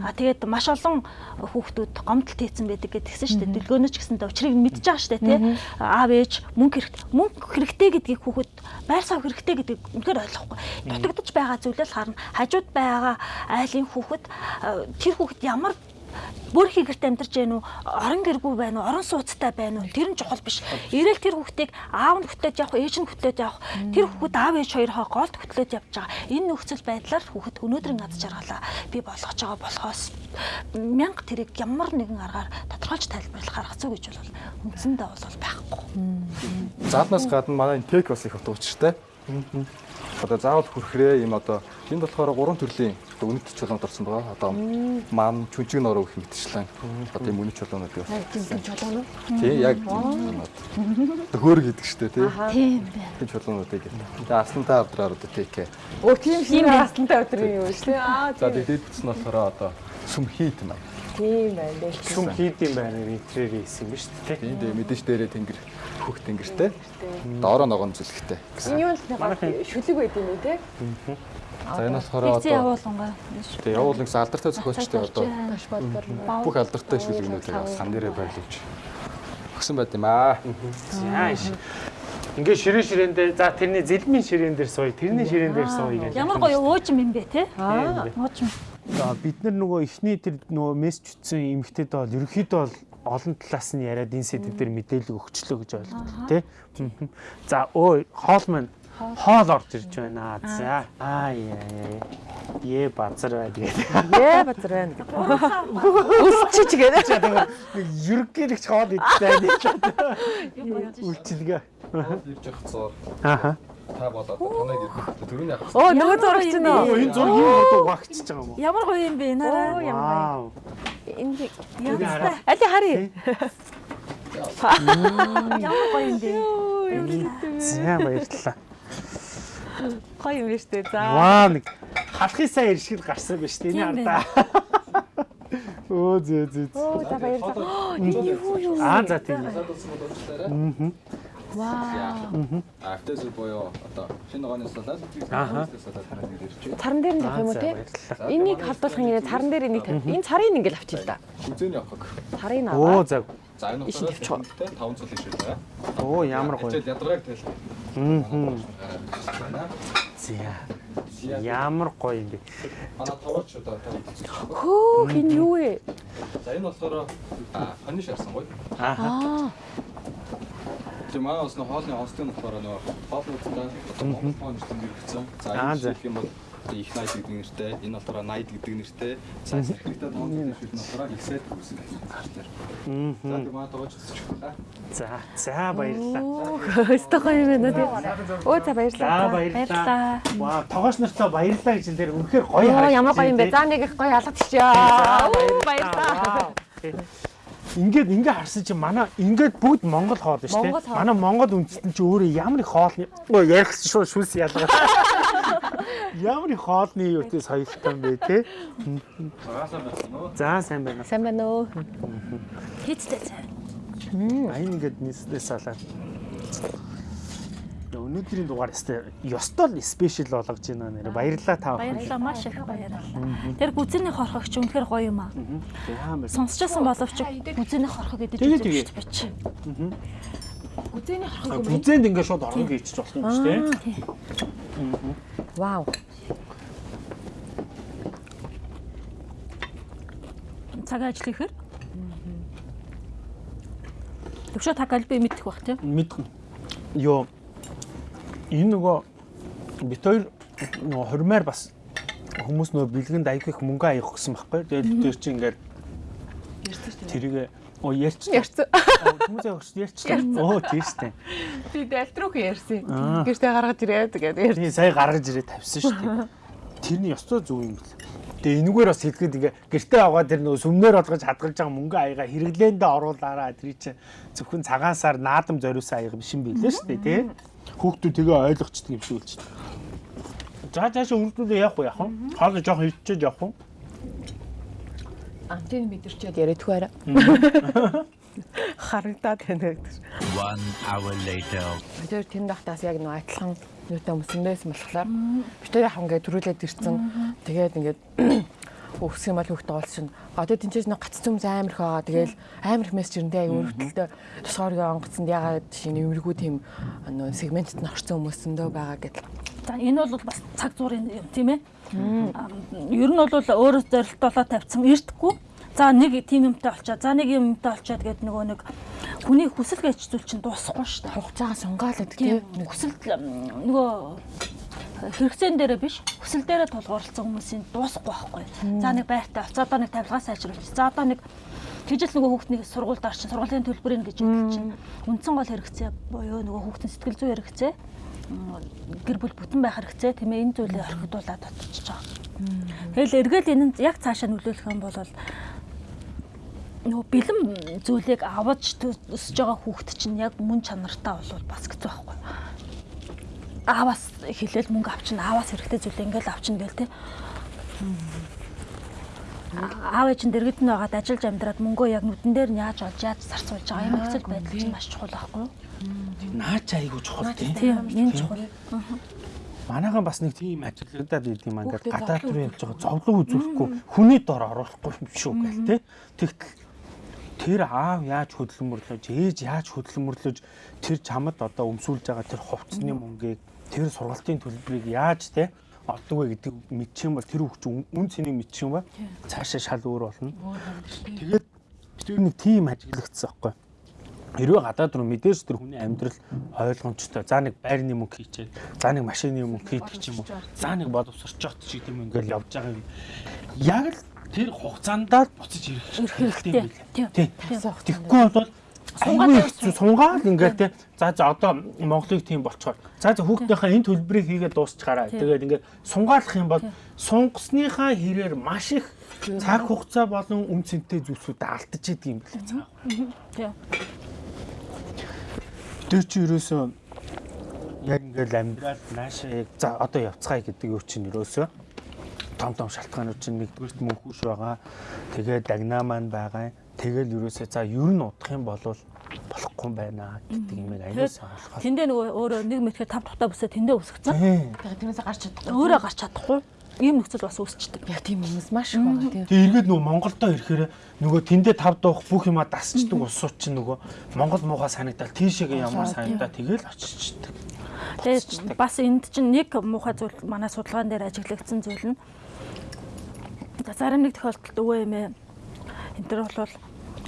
А тэгээд маш олон хүүхдүүд гомдол хийцэн байдаг гэдгсэн шүү дээ. Дэлгөөнөч гэсэндээ учрыг мэдж байгаа шүү дээ, тий. Аав ээж мөнгө хэрэгтэй. Мөнгө хэрэгтэй гэдгийг хүүхэд байр сав хэрэгтэй гэдгийг үнэхээр ойлгохгүй. Дутагдж байгаа зүйлээс харна. Хажууд байгаа айлын хүүхэд тэр хүүхэд ямар бүр хигэрт амьдарч гэнэ үү орон гэргүй байна уу? Орон сууцтай байна уу? Тэр нь чухал биш. Ирээл тэр хүүхдийг аав нь хөтлөөд явах ээж нь хөтлөөд явах. Тэр хүүхэд аав ээж хоёроо голд хөтлөөд явж байгаа. Энэ нөхцөл байдлаар хүүхэд өнөөдрийн аз жаргалаа би болгож байгаа болохоос мянга тэрийг ямар нэгэн аргаар тодорхойлж тайлбарлах арга зүй гэж бол үндсэндээ бол байхгүй. Зааднаас гадна манай тек бас их утга учиртай. Одоо заавал хүрхрээ. Юм одоо энд болохоор гурван төрлийн үнэт чулуунд орсон байгаа. Одоо мам чүнчиг нороо гэх мэтчлэн одоо юм үнэт чулуунууд юу. тийм чулуун уу? Тий яг хөөр гэдэг штэ тий. Тийм байна. Тийм чулуунуудыг. Тэгээ аслантай авдраар одоо текэ. Өө тийм шиг аслантай өдрийн юу шүү дээ. Аа За тэгээд бүтсэн болохоор одоо сүм хийт юм аа. тийм байна. Сүм хийд юм байна интерьер хийсэн юм ба шүү дээ. Тийм дээ мэдээж дээрээ тэнгэр хөх тэнгэртэй. Доороо ногоон зүлгтэй. Энэ юу л нэг шүлэг байд юм уу те? За энэ болохоор одоо явуулангаа. Тэгээ явуулын алдартай зохиолчтой одоо бүх алдартай шүлгнүүдийг сан дээрээ байрлуулж өгсөн байт юм аа. Яаш. Ингээ ширээ ширээндээ за тэрний зэлмийн ширээн дээр сууя, тэрний ширээн дээр сууя гэж. Ямар гоё уужим юм бэ те? Аа. Уужим. За бид нар нөгөө эхний тэр нөгөө мессеж үтсэн эмгтээд бол ерөөхдөө бол олон талаас нь яриад энэ сэдв дээр мэдээлэл өгчлөө гэж ойлгох тий. За өө хоол маань хоол орж ирж байна. За аа яа яа. Е базар бай тэгээд. Яа базар байна. Үсчиж гэдэг. Ерөнхийлөгч хоол идтэй гэж үлчилгээ. Ирж явах цоор Ааха. та болоод таныг ирэх төрөний авах. Оо нөгөө зурагч нь. Оо энэ зураг юм уу багчж байгаа юм уу? Ямар гоё юм бэ Оо нараа. ямар Вау. энэ Янзтай. али харъя. Ямар гоё юм бэ? За баярлалаа. Гоё юм биш үү? За. Ваа нэг халахын сайн иршил гарсан биз дээ Тийм энэ ардаа. Оо зөө зөө. Оо за баярлалаа. Юу юу. Аа за тийм. Аа. Вау. Автоз боёо одоо шинэ ногооны салаад салаад хараад ирж. Царан дээр нь авах юм уу те? Энийг халдуулах юм царан дээр энийг энэ царыг ингээл авчих л да. Үзээний авах. Царыг нь Оо аваа. за. За энэ болохоор 5 цул ишээ байгаа. Оо ямар гоё. Хичээл ядаргааг. Мм. Манай За. Ямар гоё юм бэ. товооч одоо та хэлсэн. Хөөх энэ юу вэ? За энэ болохоор фаниш арсан гоё. Аа. Тийм аа бас хоолны нь болохоор нөө хоол үзтээ одоо хоол фонч тэнгэр өгсөн. За Аа, энэ жишээ юм бол их найд гэдэг нэртэй, энэ болохоор найд гэдэг нэртэй. Секретад тооцсон шил нь болохоор их сайд үүсгэн хэлсэн. За тийм маа тоож өсчих байна. За за баярлалаа. Өстөг гоё юм байна тий. Өө за баярлалаа. За баярлалаа. Вау тогооч нартай баярлалаа гэж энэ дээр үнэхээр гоё Оо ямар гоё юм бэ. За нэг их гоё алгадчихё. Оо баярлалаа. Ингээд ингээ харсан чинь манай ингээд бүгд Монгол хоол шүү дээ. хоол. Манай Монгол үндэстэн чи өөрөө ямар их хоолны Өө, ярих шүү шүлс ялгаа. Ямар их хоолны юутэй соёлтой юм бэ те? Уу? За сайн байна. Сайн байна уу? Хийцтэй цай. Айн ингээд нийслээс салаад. Өнөөдрийн дугаар өстой ёстол спешиал болгож байна нэр. Баярлалаа та бүхэн. Баярлалаа маш их баярлалаа. Тэр гүзэний хорхогч үнэхээр гоё юм аа. Сонсчихсан боловч гүзэний хорхог гэдэг зүйл шүү дээ. Үзээний харах юм бэ? Бүзэнд ингээд шууд орон гээчих болох юм шүү дээ. Вау. Цаг ажил ихээр. Төвшөө та галби мэдэх бах тийм. Мэдхэн. Йоо. Энэ нөгөө бит хоёр нөгөө хормоор бас хүмүүс нөгөө бэлгэнд аяг их мөнгө аявах гэсэн байхгүй. Тэгээд тэр чинь ингээд тэрийг оо ярьч. Ярьсан. Хүмүүс аявах ярьч. Оо тийштэй. Би дэлтрүүх ярьсан. Гэртээ гаргаж ирээд тэгээд ярьсан. Тийм сая гаргаж ирээ тавьсан шүү дээ. Тэрний ёстой зөв юм бэл. Тэгээ энэгээр бас хэлгээд ингээ гэртээ аваад тэр нөгөө сүмнээр болгож хадгалж байгаа мөнгө аяга хэрэглээндээ оруулаараа тэр чинь зөвхөн цагаан сар наадам зориулсан аяга биш юм билээ шүү дээ тий. Хүүхдүүд тэгээ ойлгочдөг юм шиг үлч. За цаашаа үргэлжлүүлээ явах уу яах вэ? Хоол жоох хөвчөөд явах уу? Антин мэдэрчээд яриад тхүү арай. Харагдаад байна гэдэг. One hour later. Тэр тэнд дахтаас яг нөө адилхан юутай өмсөндөөс болохоор битээр яхан ингээд төрүүлээд ирсэн. Тэгээд ингээд өсөх юм бол хүүхдээ олсон. Одоо тэнцээс нэг гац зүмс амар их байгаа. Тэгээл амар их мессеж ирнэ аяг өргөдөлтөө тусгаарыг онгоцсонд ягаад шинэ эвэргүй тийм нөө сегментэд нь орсон хүмүүсэндөө байгаа гэдэг. За энэ бол бас цаг зуурын юм тийм ээ. Ер нь бол өөрөө зорилтолоо тавьсан эртгүй. За нэг тийм юмтай олчаа. За нэг юмтай олчаад гэдэг нөгөө нэг хүний хүсэл гэж зүйл чинь дуусахгүй шүү дээ. Хугацаагаа гэдэг Тийм. Хүсэл нөгөө хэрэгцээн дээрээ биш хүсэл дээрээ тулгуурласан хүмүүсийн дуусахгүй байхгүй. За нэг байртай олц одоо нэг тавилгаа сайжруулж. За одоо нэг Тэжэл нөгөө хүүхднийг сургуульд орчин сургуулийн төлбөрийн гэж хэлж чинь үндсэн гол хэрэгцээ буюу нөгөө хүүхдийн сэтгэл зүйн хэрэгцээ гэр бүл бүтэн байх хэрэгцээ тийм ээ энэ зүйлийг орхидуулаад очиж байгаа. Тэгэл эргээл энэ яг цаашаа нөлөөлөх юм бол нөгөө бэлэн зүйлийг аваж өсөж байгаа хүүхд чинь яг мөн чанартай болвол бас хэцүү байхгүй. Аавас хэлээл мөнгө авчин аавас хэрэгтэй зүйл ингээл авчин гээл те. Аав ээжин дэргэд нь байгаад ажиллаж амьдраад мөнгөө яг нүдэн дээр нь яаж олж яаж зарцуулж байгаа юм хэцэл байдал чинь маш чухал байхгүй юу? Наач айгуу чухал тийм. Энэ чухал. Манайхан бас нэг тийм ажиглагдаад байд юм ингээд гадаад руу явж байгаа зовлон үзүүлэхгүй хүний дор оруулахгүй юм шүү гэл те. Тэгтэл тэр аав яаж хөдөлмөрлөж, ээж яаж хөдөлмөрлөж тэр чамд одоо өмсүүлж байгаа тэр хувцсны мөнгийг тэр сургалтын төлбөрийг яаж те олдог вэ гэдэг мэдчих юм бол тэр хүүхч үн цэнийг мэдчих юм ба цаашаа шал өөр болно. Тэгээд тэр нэг тийм ажиглагдсан байхгүй. Хэрвээ гадаад руу мэдээж тэр хүний амьдрал ойлгомжтой. За нэг байрны мөнгө хийчээд, за нэг машины мөнгө хийдэг ч юм уу. За нэг боловсрч чот ч гэдэм ингээл явж байгаа юм. Яг л тэр хугацаандаа буцаж ирэх хэрэгтэй юм билээ. Тийм. Тэгэхгүй бол сунгаал ингээд те. За за одоо Монголыг тийм болчоор. За за хүүхдийнхээ энэ төлбөрийг хийгээд дуусчихаараа. Тэгээд ингээд сунгаалах юм бол сунгасныхаа хэрээр маш их цаг хугацаа болон үн цэнтэй зүйлсүүд алдаж идэг юм билээ. цаа. Тийм. Тэр чи ерөөсөө яг ингээл амьдрал наашаа яг за одоо явцгаая гэдэг юу чинь ерөөсөө том том шалтгаанууд чинь нэгдүгürt мөнхүүш байгаа. Тэгээд дагнаа маань байгаа. Тэгэл ерөөсөө за ер нь удах юм бол болохгүй юм байна гэдэг юм аяасан ойлгох. Тэндээ нөгөө өөрөө нэг мэтгэр тав тухтай бүсээ тэндээ үсгэсэн. Тэгээд тэрнээс гарч чадахгүй. Өөрөө гарч чадахгүй. Ийм нөхцөл бас үүсчихдээ. Яг тийм хүмүүс маш их байгаа тийм. Тэгээ эргээд нөгөө Монголдоо ирэхээр нөгөө тэндээ тав дуух бүх юма дасчдаг улсууд чинь нөгөө Монгол муухай санагдал тийшээгээ ямар санагдаа тэгэл очичдаг. Тэгээд бас энд чинь нэг муухай зүйл манай судалгаан дээр ажиглагдсан зүйл нь за зарим нэг тохиолдолд өвөө эмээ энэ төр бол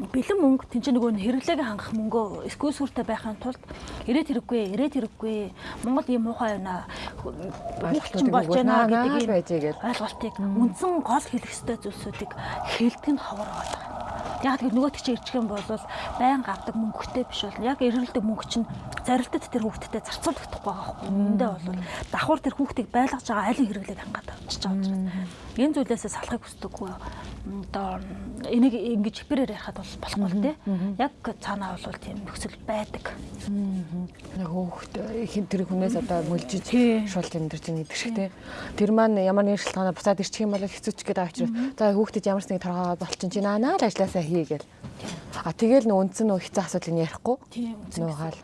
бэлэн мөнгө тэн чинь нөгөө хэрэглээг хангах мөнгөө скул сүртэй байхын тулд ирээд хэрэггүй ирээд хэрэггүй Монгол ийм муухай байна Ойлголтууд болж байна гэдгийг гэдгийг ойлголтыг үндсэн гол хэлэх ёстой зүйлсүүдийг хэлдэг нь ховор байгаа. Яг тэр нөгөөт чи ирчих юм бол байн авдаг мөнгөтэй биш бол яг эргэлдэг мөнгө чинь зарилтад тэр хүүхдэд зарцуулах байгаа байхгүй. Үндэ бол давхар тэр хүүхдийг байлгаж байгаа айлын хэрэглээд хангаад авчиж байгаа юм. Энэ зүйлээсээ салахыг хүсдэггүй. Одоо энийг ингэж хипэрээр ярихад бол болохгүй л дээ. Яг цаанаа бол тийм нөхцөл байдаг. Нэг хөөхт хин тэр хүнээс одоо мөлжиж шул тэмдэрч байгаа шиг те. Тэр маань ямар нэг шалтгаанаар буцаад ирчих юм бол хэцүүч гэдэг авчир. За хөөхтэд ямар нэг торгоо болчин чи наа л ажилласаа хий гээл. А тэгэл нөө үндсэн нөө хэцүү асуудлыг ярихгүй. Тийм Нуугаал.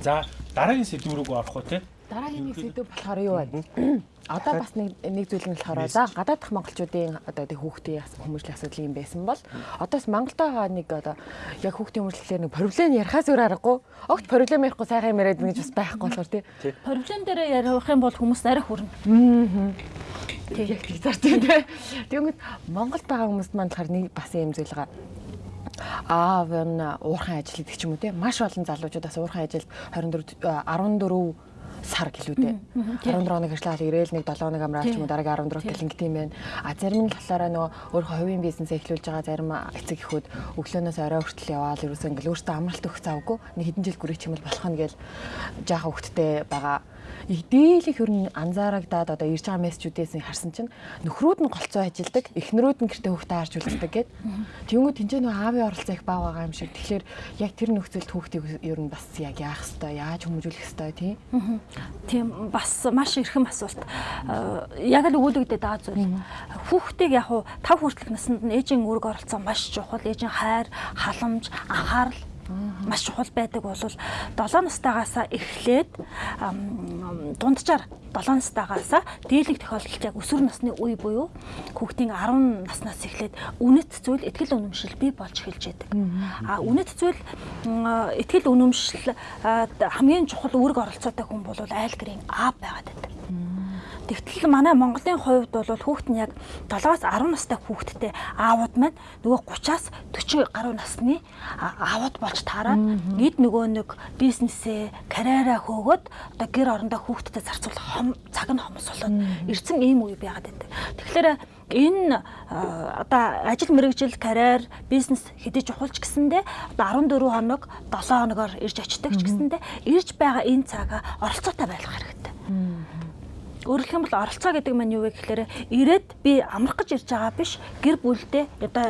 За дараагийн сэдв рүү орох уу те? Дараагийн нэг сэдв болохоор юу вэ? Одоо бас нэг нэг зүйл нь болохоор за гадаад дах монголчуудын одоо тэг хүүхдийн хүмүүжлийн асуудал юм байсан бол одоос Монголдоо нэг одоо яг хүүхдийн хүмүүжлэхээр нэг проблем ярихаас өөр аргагүй. Огт проблем ярихгүй сайхан юм яриад ингэж бас байхгүй болохоор тий. Проблем дээр ярих юм бол хүмүүс арай хүрнэ. Аа. Тэг яг тийм зарч тий. Тэгвэл Монголд байгаа хүмүүст маань болохоор нэг бас юм зүйл байгаа аав нь уурхайн ажил гэдэг ч юм уу те маш олон залуучуудаас уурхайн ажилд 24 14 сар гэлүүдээ 14 хоног ажиллаад ирээл нэг 7 хоног амраад ч юм уу дараагийн 14 гэл ингэт юм байна. А зарим нь болохоор нөгөө өөрийнхөө хувийн бизнесээ эхлүүлж байгаа зарим эцэг эхүүд өглөөнөөс орой хүртэл яваал ерөөсөө ингээл өөртөө амралт өгөх завгүй. Нэг хэдэн жил гүрэх юм бол болох нь гээл жаахан хөвгттэй байгаа дийлэх ер нь анзаарагдаад одоо ирж байгаа мессежүүдээс харсан чинь нөхрүүд нь голцоо ажилдаг, эхнэрүүд нь гэртээ хүүхдээ харж үлддэг гэд. Тэнгүү тэнцээ нөө аавын оролцоо их бага байгаа юм шиг. Тэгэхээр яг тэр нөхцөлд хүүхдийг ер нь бас яг яах хэвээр яаж хүмүүжүүлэх хэвээр тийм. Тийм бас маш эрхэм асуулт. Яг л өгүүлэгдээд байгаа зүйл. Хүүхдийг яг хуу тав хүртэлх наснд нь ээжийн үүрэг оролцоо маш чухал. Ээжийн хайр, халамж, анхаарал маш чухал байдаг бол 7 настайгаас эхлээд дунджаар 7 настайгаас дийлэх тохиолдолд яг өсвөр насны үе буюу хүүхдийн 10 наснаас эхлээд үнэт зүйл ихтгэл үнэмшил бий болж эхэлж байдаг. А үнэт зүйл ихтгэл үнэмшил хамгийн чухал үүрэг оролцоотой хүн бол айл гэрийн аав байгаад байдаг. Тэгтэл манай Монголын хувьд бол хүүхэд нь яг 7-аас 10 настай хүүхэдтэй аавууд маань нөгөө 30-аас 40 гаруй насны аавууд болж таараад эд нөгөө нэг бизнесээ, карьераа хөөгөөд одоо гэр орондоо хүүхэдтэй зарцуулах цаг нь хомс болоод ирсэн ийм үе байгаад байдаг. Тэгэхээр энэ одоо ажил мэргэжил карьер бизнес хэдий чухалч гэсэндээ одоо 14 хоног 7 хоногоор ирж очдог ч гэсэндээ ирж байгаа энэ цагаа оролцоотой байх хэрэгтэй. Өөрөлдөх юм бол оролцоо гэдэг маань юу вэ гэхээр ирээд би амрах гэж ирж байгаа биш гэр бүлдээ одоо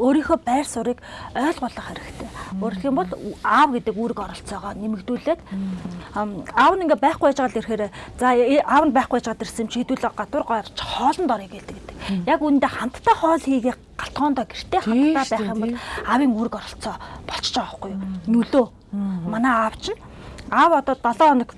өөрийнхөө байр суурийг ойлгуулах хэрэгтэй. Өөрөлдөх юм бол аав гэдэг үүрэг оролцоогоо нэмэгдүүлээд аав нь ингээ байхгүй байж байгаа л ирэхээр за аав нь байхгүй байж байгаа дэрсэн чи хэдүүлээ гадуур гарч хоолнд орё гэдэг. Яг үүндээ хамтдаа хоол хийгээ галтгоондоо гэртээ хамтдаа байх юм бол аавын үүрэг оролцоо болчихж байгаа байхгүй юу? Нөлөө. Манай аав чинь аав одоо 7 хоног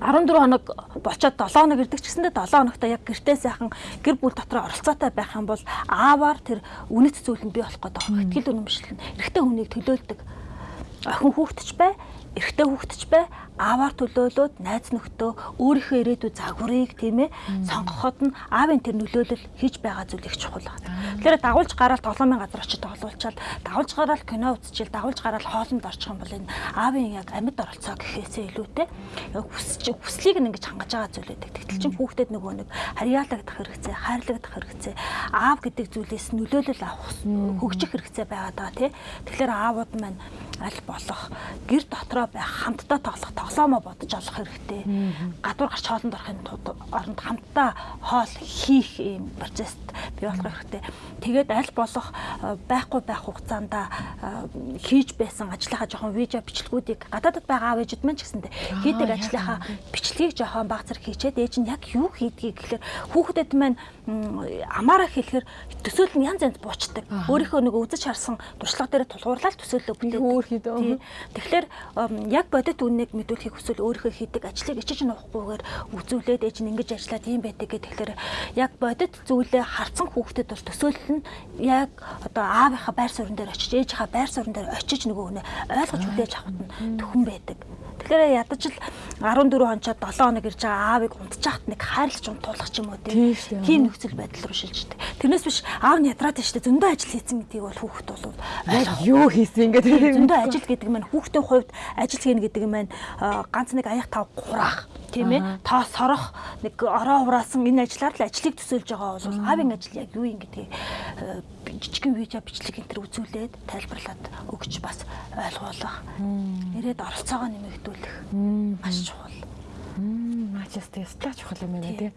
14 хоног бочоод 7 хоног ирдэг ч гэсэндээ 7 хоногта яг гэртээ сайхан гэр бүл дотор оролцоотой байх юм бол ааваар тэр үнэт зүйл нь бий болох гэдэг. Итгэл үнэмшил нь эрэгтэй хүнийг төлөөлдөг. Охин хүүхдч бай, эрэгтэй хүүхдч бай, ааваар төлөөлөөд найз нөхдөө өөрийнхөө ирээдүйн загварыг тийм ээ сонгоход нь аавын тэр нөлөөлөл хийж байгаа зүйл их чухал байна. Тэгэхээр дагуулж гараад тоглоомын газар очиж тоглуулчаал дагуулж гараад кино үзчихэл дагуулж гараад хоолнд орчих юм бол энэ аавын яг амьд оролцоо гэхээсээ илүүтэй хүсч хүслийг нь ингэж хангаж байгаа зүйл байдаг. Тэгтэл чин хүүхдэд нөгөө нэг харьяалагдах хэрэгцээ, хайрлагдах хэрэгцээ, аав гэдэг зүйлээс нөлөөлөл авах хөгжих хэрэгцээ байгаад байгаа тий. Тэгэхээр аавууд маань аль болох гэр дотроо байх хамтдаа тоглох тоглоомоо бодож олох хэрэгтэй. Гадуур гарч хоолнд орохын оронд хамтдаа хоол хийх ийм процесст бий болох хэрэгтэй. Тэгээд аль болох э, байхгүй байх хугацаанд э, хийж байсан ажлынхаа жоохон видео бичлэгүүдийг гадаадд байгаа аав ээжид маань ч гэсэндээ хийдэг ажлынхаа бичлэгийг жоохон баг зэрэг хийчээд ээж нь яг юу хийдгийг гэхэлэр хүүхдэд маань амаараа хэлэхэр төсөөл нь янз янз буучдаг. Өөрийнхөө нэг үзэж харсан туршлага дээр тулгуурлаад төсөөлөө бүтээдэг. Тэгэхээр яг бодит үннийг мэдвэл төлөвлөхийг хүсвэл өөрийнхөө хийдэг ажлыг ичиж нуухгүйгээр үзүүлээд ээж нь ингэж ажиллаад ийм байдаг гэх тэгэхээр яг бодит зүйлээ харцсан хүүхдэд бол төсөөлөл нь яг одоо аавынхаа байр суурин дээр очиж ээжийнхаа байр суурин дээр очиж нөгөө хүнээ ойлгож хүлээж авахд нь төхөн байдаг. Тэгэхээр ядаж л 14 хонцоод 7 хоног ирж байгаа аавыг унтчихад нэг хайрлаж унтуулах ч юм уу Тийм. Нөхцөл байдал руу шилждэг. Тэрнээс биш аав нь ядраад штэ. Зөндөө ажил хийсэн гэдгийг бол хүүхэд бол юу хийсэн ингээд зөндөө ажил гэдэг маань хүүхдийн хувьд ажил хийнэ гэдэг нь маань ганц нэг аяг тав гураах. Тийм ээ. Тоо сорох нэг ороо хураасан энэ ажлаар л ажлыг төсөөлж байгаа бол аавын ажил яг юу юм гэдгийг жижигхэн видео бичлэг энэ төр үзүүлээд тайлбарлаад өгч бас ойлгуулах. Ирээд оролцоогоо нэмэгдүүлэх маш чухал. Мачс тест чухал юм байна тий.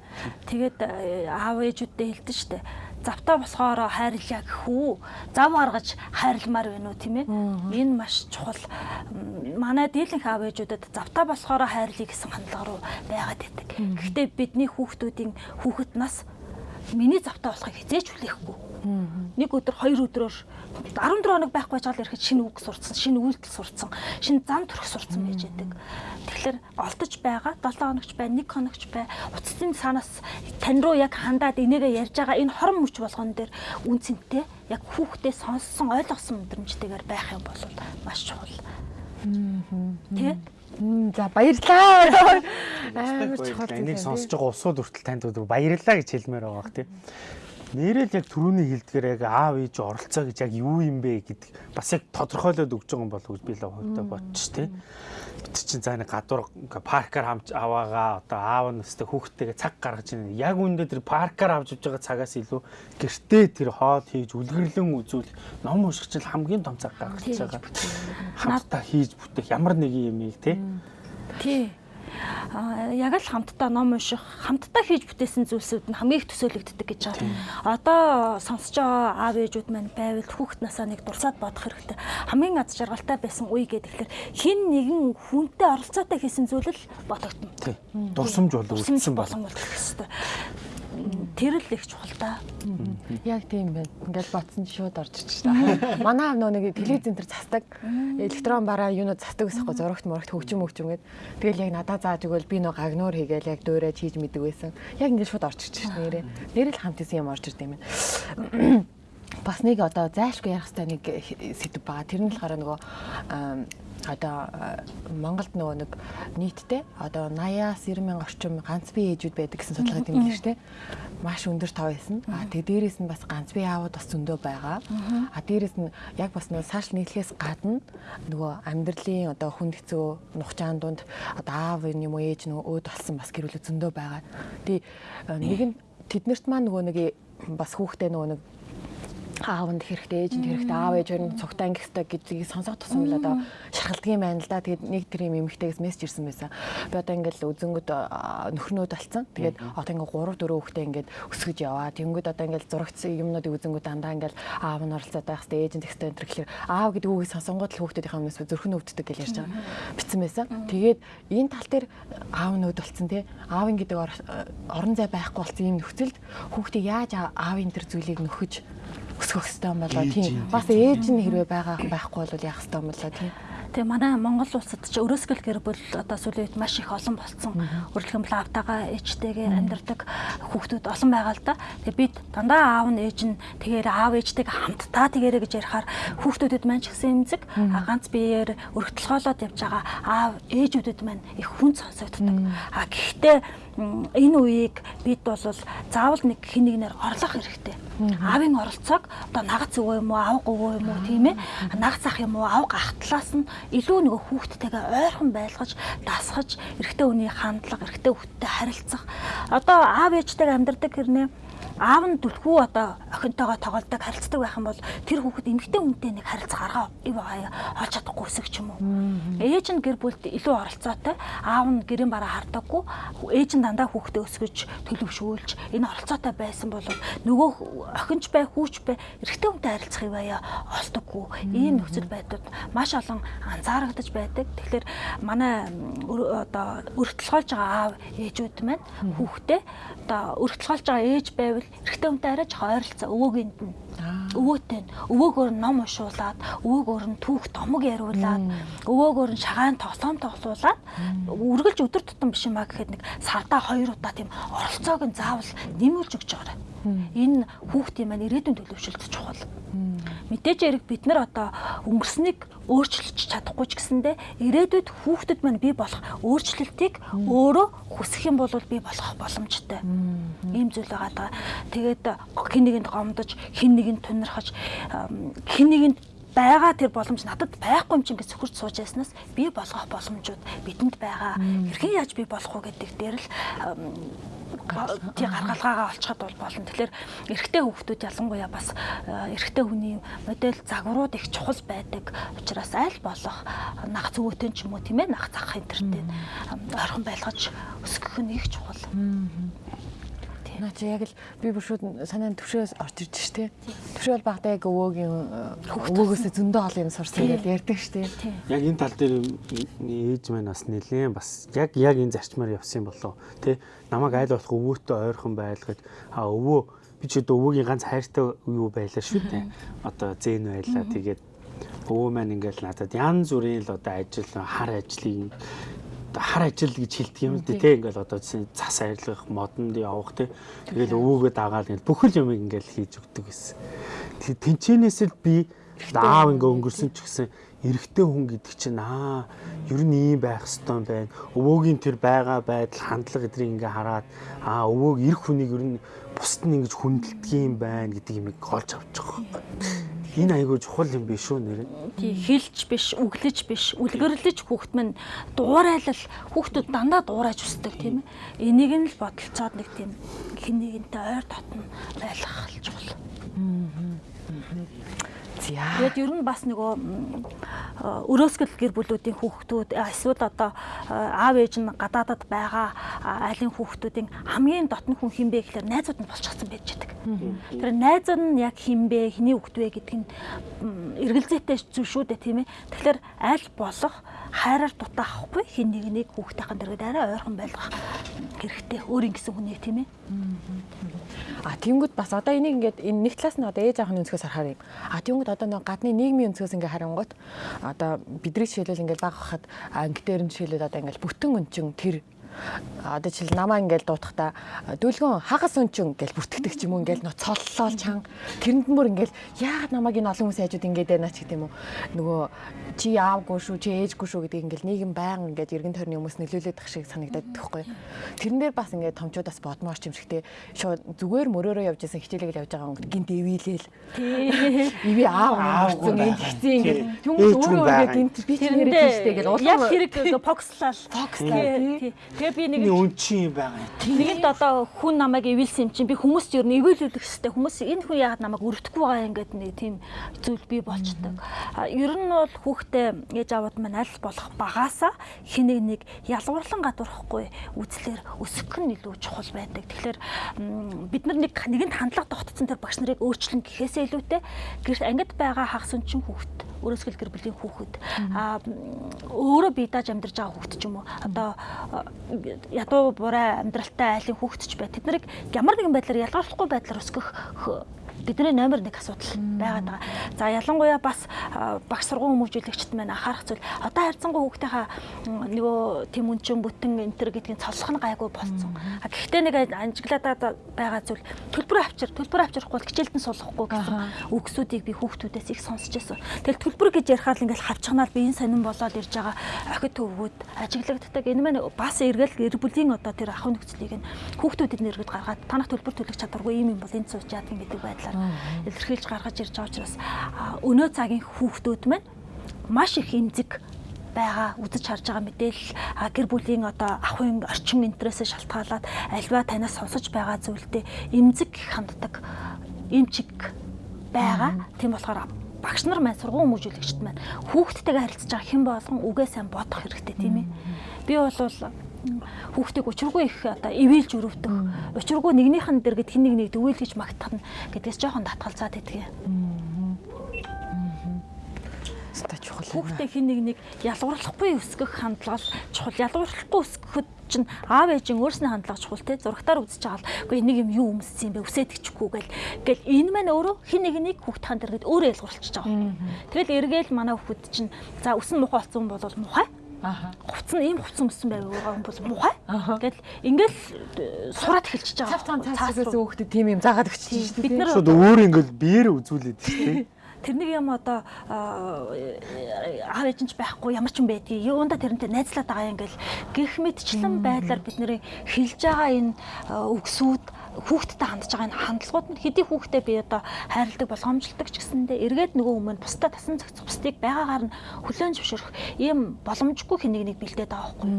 Тэгээд э, аав ээжүүдтэй хэлдэг штэ. Завтаа босгоороо хайрлаа гэхүү. Зав гаргаж хайрламар байна уу тийм ээ? Энэ маш чухал. Манай дийлэнх аав ээжүүдэд завтаа босгоороо хайрлая гэсэн хандлага руу байгаад байдаг. Гэхдээ бидний хүүхдүүдийн хүүхэд нас миний завтаа болохыг хизээч хүлээхгүй. Нэг өдөр хоёр өдрөөр 14 хоног байхгүй жаал ирэхэд шинэ үг сурцсан, шинэ үйлдэл сурцсан, шинэ зам төрөх сурцсан байж байдаг. Тэгэхээр олдож байгаа 7 хоногч бай, 1 хоногч бай, уцсын санаас тань руу яг хандаад энийгээ ярьж байгаа энэ хорон мөч болгон дээр үнцэнтэй яг хүүхдээ сонссон, ойлгосон мэдрэмжтэйгээр байх юм бол маш чухал. Тэ? Мм, За баярлаа. Амар чухал. Энийг сонсож байгаа усууд хүртэл танд өдөр баярлалаа гэж хэлмээр байгаа бах тийм. Нэрэл яг түрүүний хэлдгээр яг аав ээж оролцоо гэж яг юу юм бэ гэдэг бас яг тодорхойлоод өгч байгаа юм болов уу би л хувьдаа бодчих тийм. Бид чинь за нэг гадуур паркаар хамж аваагаа одоо аав нь өстэй хүүхдтэйгээ цаг гаргаж ийн яг үүндээ тэр паркаар авч явж байгаа цагаас илүү гэртээ тэр хоол хийж үлгэрлэн үзүүл ном унших чинь хамгийн том цаг гаргаж байгаа. Хамтдаа хийж бүтээх ямар нэг юм ийм тийм. Тий. А яг л хамтдаа ном унших, хамтдаа хийж бүтээсэн зүйлсүүд нь хамгийн их төсөөлөгддөг гэж байгаа. Одоо сонсож байгаа аав ээжүүд маань байвал хүүхэд насаа нэг дурсаад бодох хэрэгтэй. Хамгийн аз жаргалтай байсан үе гэдэг тэгэхээр хин нэгэн хүнтэй оролцоотой хийсэн зүйл л бодогдно. Дурсамж бол үлдсэн бол. Тэр л их чухал та. Яг тийм байна. Ингээл ботсон шууд орж ирчих та. Манай нөө нэг телевизэн дээр застдаг. Электрон бараа юунууд застдаг гэсэхгүй зурагт мөрөгт хөгжим хөгжим гээд. Тэгэл яг надаа зааж өгөөл би нөө гагнуур хийгээл яг дуурайж хийж мэдэг байсан. Яг ингээл шууд орж ирчих шээ нэрээ. Нэрэл хамт исэн юм орж ирд юм байна. Бас нэг одоо зайлшгүй ярих хэрэгтэй нэг сэдв байгаа. Тэр нь болохоор нөгөө одоо а, Монголд нөгөө нэг нийтдээ одоо 80-аас 90 мянга орчим ганц бие ээжүүд байдаг гэсэн судалгаа тэмдэглэж штэ. Маш өндөр тав байсан. А тэгээ дээрэс нь бас ганц бие аауд бас зөндөө байгаа. А дээрэс нь яг бас нөгөө сошиал нийтлэгээс гадна нөгөө амьдралын одоо хүнд хэцүү нухчаан дунд одоо аав юм уу ээж нөгөө өөд болсон бас гэр бүл зөндөө байгаа. Тэгээ нэг нь тэднэрт маань нөгөө нэг бас хүүхдээ нөгөө нэг аавнд хэрэгтэй ээжинд хэрэгтэй аав ээж хоёр нь цугтаа ангих хэрэгтэй гэдгийг сонсох тусам л одоо шархалдаг юм байна л да. Тэгээд нэг тэр юм эмэгтэйгээс мессеж ирсэн байсан. Би одоо ингээл үзэнгүүд нөхрнүүд болсон. Тэгээд одоо ингээл 3 4 хүүхдээ ингээд өсгөж яваа. Тэнгүүд одоо ингээл зурагчсан юмнуудыг үзэнгүүд дандаа ингээл аав нь оролцоод байх хэрэгтэй ээжинд хэрэгтэй энэ гэхэлэр аав гэдэг үгийг сонсонгууд л хүүхдүүдийнхээ өмнөөс зүрхэн өвддөг гэж ярьж байгаа. Битсэн байсан. Тэгээд энэ тал дээр аав нь өвд болсон тий. Аавын гэдэг ор- орон зай байхгүй болсон юм нөхцөлд хүүхдээ яаж аавын тэр зүйлийг нөхөж өсгөх хэрэгтэй юм болоо тийм. Бас ээж нь хэрвээ байгаа байхгүй бол яах хэрэгтэй юм болоо тийм. Тэгээ манай Монгол улсад ч өрөөсгөл гэр бүл одоо сүүлийн үед маш их олон болсон. Бол аавтайгаа ээжтэйгээ амьдардаг хүүхдүүд олон байгаа л да. Тэгээ бид дандаа аав нь ээж нь тэгээр аав ээжтэйгээ хамтдаа тэгэрэ гэж ярихаар хүүхдүүдэд маань ч гэсэн эмзэг ганц биеэр өргөтлгоолоод явж байгаа аав ээжүүдэд маань их хүн сонсогддог. А гэхдээ энэ үеийг бид бол заавал нэг хин нэгнээр орлох хэрэгтэй. Аавын оролцоог одоо нагц өвөө юм уу, аав говөө юм уу тийм ээ? Нагц ах юм уу, аав гахтлаас нь илүү нөгөө хүүхдтэйгээ ойрхон байлгаж, дасгаж, эрэгтэй хүний хандлага, эрэгтэй хүүхдтэй харилцах. Одоо аав ээжтэйгээ амьдардаг хэрнээ аав нь түлхүү одоо охинтойгоо тоглодог харилцдаг байх юм бол тэр хүүхэд эмэгтэй хүнтэй нэг харилцаа гаргаа ив олж чадахгүй өсөг ч юм уу. Ээж нь гэр бүлд илүү оролцоотой, аав нь гэрийн бараа хардаггүй, ээж нь дандаа хүүхдээ өсгөж төлөвшүүлж энэ оролцоотой байсан бол нөгөө охинч бай, хүүч бай эрэгтэй хүнтэй харилцах ив олдоггүй. Ийм нөхцөл байдлууд маш олон анзаарагдаж байдаг. Тэгэхээр манай одоо өртөлгөөлж байгаа аав ээжүүд маань хүүхдээ одоо өртөлгөөлж байгаа ээж байвал эрэгтэй хүнтэй арай жоо ойролцоо өвөөгийн нь өвөөтэй нь өвөөгөөр нь ном уншуулад өвөөгөөр нь түүх домог яриулаад өвөөгөөр нь шагаан тоглоом тоглуулад үргэлж өдөр тутам биш юм а гэхэд нэг сардаа хоёр удаа тийм оролцоог нь заавал нэмүүлж өгч байгаарай. Энэ хүүхдийн маань ирээдүйн төлөвшөлт чухал. Мэдээж хэрэг бид нар одоо өнгөрснийг өөрчилж чадахгүй ч гэсэндэ ирээдүйд хүүхдэд маань бий болох өөрчлөлтийг өөрөө хүсэх юм бол бий болох боломжтой. Ийм зүйл байгаа даа. Тэгээд хин нэгэнд гомдож, хин нэгэнд тунирхаж, хин нэгэнд байгаа тэр боломж надад байхгүй юм чи ингээд сөхөрч сууж яснаас би болгох боломжууд бидэнд байгаа. Хэрхэн яаж би болох вэ гэдэг дээр л тий гаргалгаагаа олцоход бол болно. Тэгэхээр эрэгтэй хүүхдүүд ялангуяа бас эрэгтэй хүний модель загварууд их чухал байдаг. Учираас аль болох нах зөвөөтэй ч юм уу тийм ээ нах зах хэнтертэй ойрхон байлгаж өсгөх нь их чухал. Наа чи яг л би бүр шууд санаанд төвшөөс орж ирж штэ. Төвшөөл багтаа яг өвөөгийн өвөөгөөсөө зөндөө хол юм сурсан гэж ярьдаг штэ. Яг энэ тал дээр ээж маань бас нэлээд бас яг яг энэ зарчмаар явсан болоо. Тэ намайг айл болох өвөөтэй ойрхон байлгаж а өвөө би ч өвөөгийн ганц хайртай юу байлаа шүү дээ. Одоо зэн байлаа. Тэгээд өвөө маань ингээл надад янз бүрийн л одоо ажил хар ажлыг хар ажил гэж хэлдэг юм дээ тий ингээл одоо цас арилгах модонд явах тий тэгэл өвөөгөө дагаад ингээл бүхэл юм ингээл хийж өгдөг гэсэн. Тэгээ тэнчэнээс л би аав ингээ өнгөрсөн ч гэсэн эрэгтэй хүн гэдэг чинь аа ер нь ийм байх хэвээр байна. Өвөөгийн тэр байгаа байдал хандлага эдрийг ингээ хараад аа өвөөг эрх хүнийг ер нь бусд нь ингэж хүндэлдэг юм байна гэдэг юм олж авч байгаа энэ айгүй чухал юм биш үү нэр. Тий хэлж биш, үглэж биш, үлгэрлэж хүүхд минь дуурайлал хүүхдүүд дандаа дуурайж өсдөг тийм ээ. Энийг нь л бодолцоод нэг тийм хэн нэгэнтэй ойр дотн байлгах чухал. За. Тэгээд ер нь бас нөгөө өрөөсгөл гэр бүлүүдийн хүүхдүүд эсвэл одоо аав ээж нь гадаадад байгаа айлын хүүхдүүдийн хамгийн дотн хүн хинбэ гэхээр найзууд нь болчихсон байж байдаг. Тэр найзууд нь яг хинбэ, хиний хүүхд вэ гэдэг нь эргэлзээтэй зүйл шүү дээ тийм ээ. Тэгэхээр аль болох хайраар дутаахгүй хин нэг нэг хүүхдийн дэргэд арай ойрхон байлгах хэрэгтэй. Өөрийн гэсэн хүнийг тийм ээ. А тэнгүүд бас одоо энийг ингээд энэ нэг талаас нь одоо ээж аахны өнцгөөс харахаар юм. А тэнгүүд одоо нэг гадны нийгмийн өнцгөөс ингээд харангуут одоо бидний жишээлбэл ингээд баг хахад анги дээр нь жишээлбэл одоо ингээд бүтэн өнчин тэр одоо жишээл намаа ингээл дуутахта дөлгөн хагас өнчин ингээл бүртгэдэг ч юм уу ингээл нөө цоллол чан. Тэрэнд мөр ингээл яагаад намайг энэ олон хүмүүс хайжууд ингээд байна ч гэдэм үү нөгөө чи яавгүй шүү чи ээжгүй шүү гэдэг ингээл нийгэм баян ингээд эргэн тойрны хүмүүс нөлөөлөд тах шиг санагдаад байхгүй тэрэн дээр бас ингээд томчуудаас бодмоор ч юм шигтэй шууд зүгээр мөрөөрөө явж исэн хичээлэл явж байгаа гинт эвийлээл. Иви аав аав ингээд тэгсэн ингээд хүмүүс өөрөө өөрөө гинт би ч нэрээ тийштэй ингээд улам яг хэрэг фокслал. Фокслал тэгээ би нэг энэ үнчин юм байгаа. Нэгэнт одоо хүн намайг эвэлсэн юм чинь би хүмүүст ер нь эвэлүүлэх хэрэгтэй. Хүмүүс энэ хүн яагаад намайг өртөхгүй байгаа юм гэдэг нэг тийм зүйл бий болчдөг. Ер нь бол хүүхдээ ээж аваад маань аль болох багаасаа хэнийг нэг ялгуурлан гадуурхгүй үзлэр өсгөх нь илүү чухал байдаг. Тэгэхээр бид нар нэг нэгэнд хандлага тогтцсон тэр багш нарыг өөрчлөн гэхээсээ илүүтэй гэрт ангид байгаа хагас өнчин хүүхэд өрөөсгөл гэр бүлийн хүүхэд. А өөрөө бие дааж амьдарч байгаа хүүхэд ч юм уу? Одоо ядуу бурай амьдралтай айлын хүүхэд ч бай. Тэд нарыг ямар нэгэн байдлаар ялгаруулахгүй байдлаар өсгөх бидний номер 1 асуудал байгаад байгаа. За ялангуяа бас багш сургууль хүмүүжүүлэгчд маань анхаарах зүйл одоо харьцангуй хүүхдийнхаа нөгөө тэм үнчин бүтэн энтер гэдгийг цолсох нь гайгүй болсон. Гэхдээ нэг анжиглаад байгаа зүйл төлбөр авчир төлбөр авчрахгүй хичээлдэн суулгахгүй гэсэн үгсүүдийг би хүүхдүүдээс их сонсч байсан. Тэгэл төлбөр гэж ярихаар ингээл хавчганаал би энэ сонирн болоод ирж байгаа охид төвгүүд ажиглагддаг. Энэ маань бас эргэл гэр бүлийн одоо тэр ах нөхцөлийг нь хүүхдүүдэд нэргэд гаргаад танах төлбөр төлөх чадваргүй юм юм бол энэ сууж яадаг гэдэг байдлаар илэрхийлж гаргаж ирж байгаа учраас өнөө цагийн хүүхдүүд маань маш их эмзэг байгаа үзэж харж байгаа мэдээлэл гэр бүлийн одоо ахуйн орчин интересээ шалтгаалаад альва танаас сонсож байгаа зүйлдээ эмзэг ханддаг эмчиг байгаа. Тийм болохоор багш нар маань сургууль хүмүүжүүлэгчд маань хүүхдтэйгээ харилцаж байгаа хэн болгон үгээ сайн бодох хэрэгтэй тийм ээ. Би бол хүүхдийг учиргүй их одоо ивэлж өрөвдөх, учиргүй нэгнийх нь дэр гэд хин нэг нэг дөвөл гэж магтах нь гэдгээс жоохон татгалзаад идэх юм. Ста чухал. Хүүхдээ хин нэг нэг ялгуурлахгүй өсгөх хандлага чухал. Ялгуурлахгүй өсгөхөд чинь аав ээжийн өөрсний хандлага чухал те зургатаар үзэж байгаа л үгүй нэг юм юу өмссөн юм бэ үсээдчихгүй гэл гэл энэ маань өөрөө хин нэг нэг хүүхд хаан дээр гээд өөрөө ялгуурлчихж байгаа. Тэгэл эргээл манай хүүхд чинь за өсөн мухай болсон бол мухай Аа. Хувц нь ийм хувц өмссөн байв байгаа юм бол мухай. Тэгэл ингээл сураад эхэлчихэж байгаа. Цав цав цаас хүүхдэд тийм юм заагаад өгч чинь бид нар шууд өөр ингээл биеэр үзүүлээд шүү дээ. тэрнийг юм одоо аав ээж нь ч байхгүй ямар ч юм байдгийг юунда тэрнтэй найзлаад байгаа юм ингээл гих мэдчлэн байдлаар бид нэр хэлж байгаа энэ үгсүүд хүүхдтэй хандж байгаа энэ хандлагууд нь хэдий хүүхдээ би одоо хайрладаг болгоомжлдог ч гэсэндээ эргээд нөгөө өмнө бусдаа тасан цагц бусдыг байгаагаар нь хүлээн зөвшөөрөх ийм боломжгүй хэнийг нэг бэлдээд байгаа байхгүй.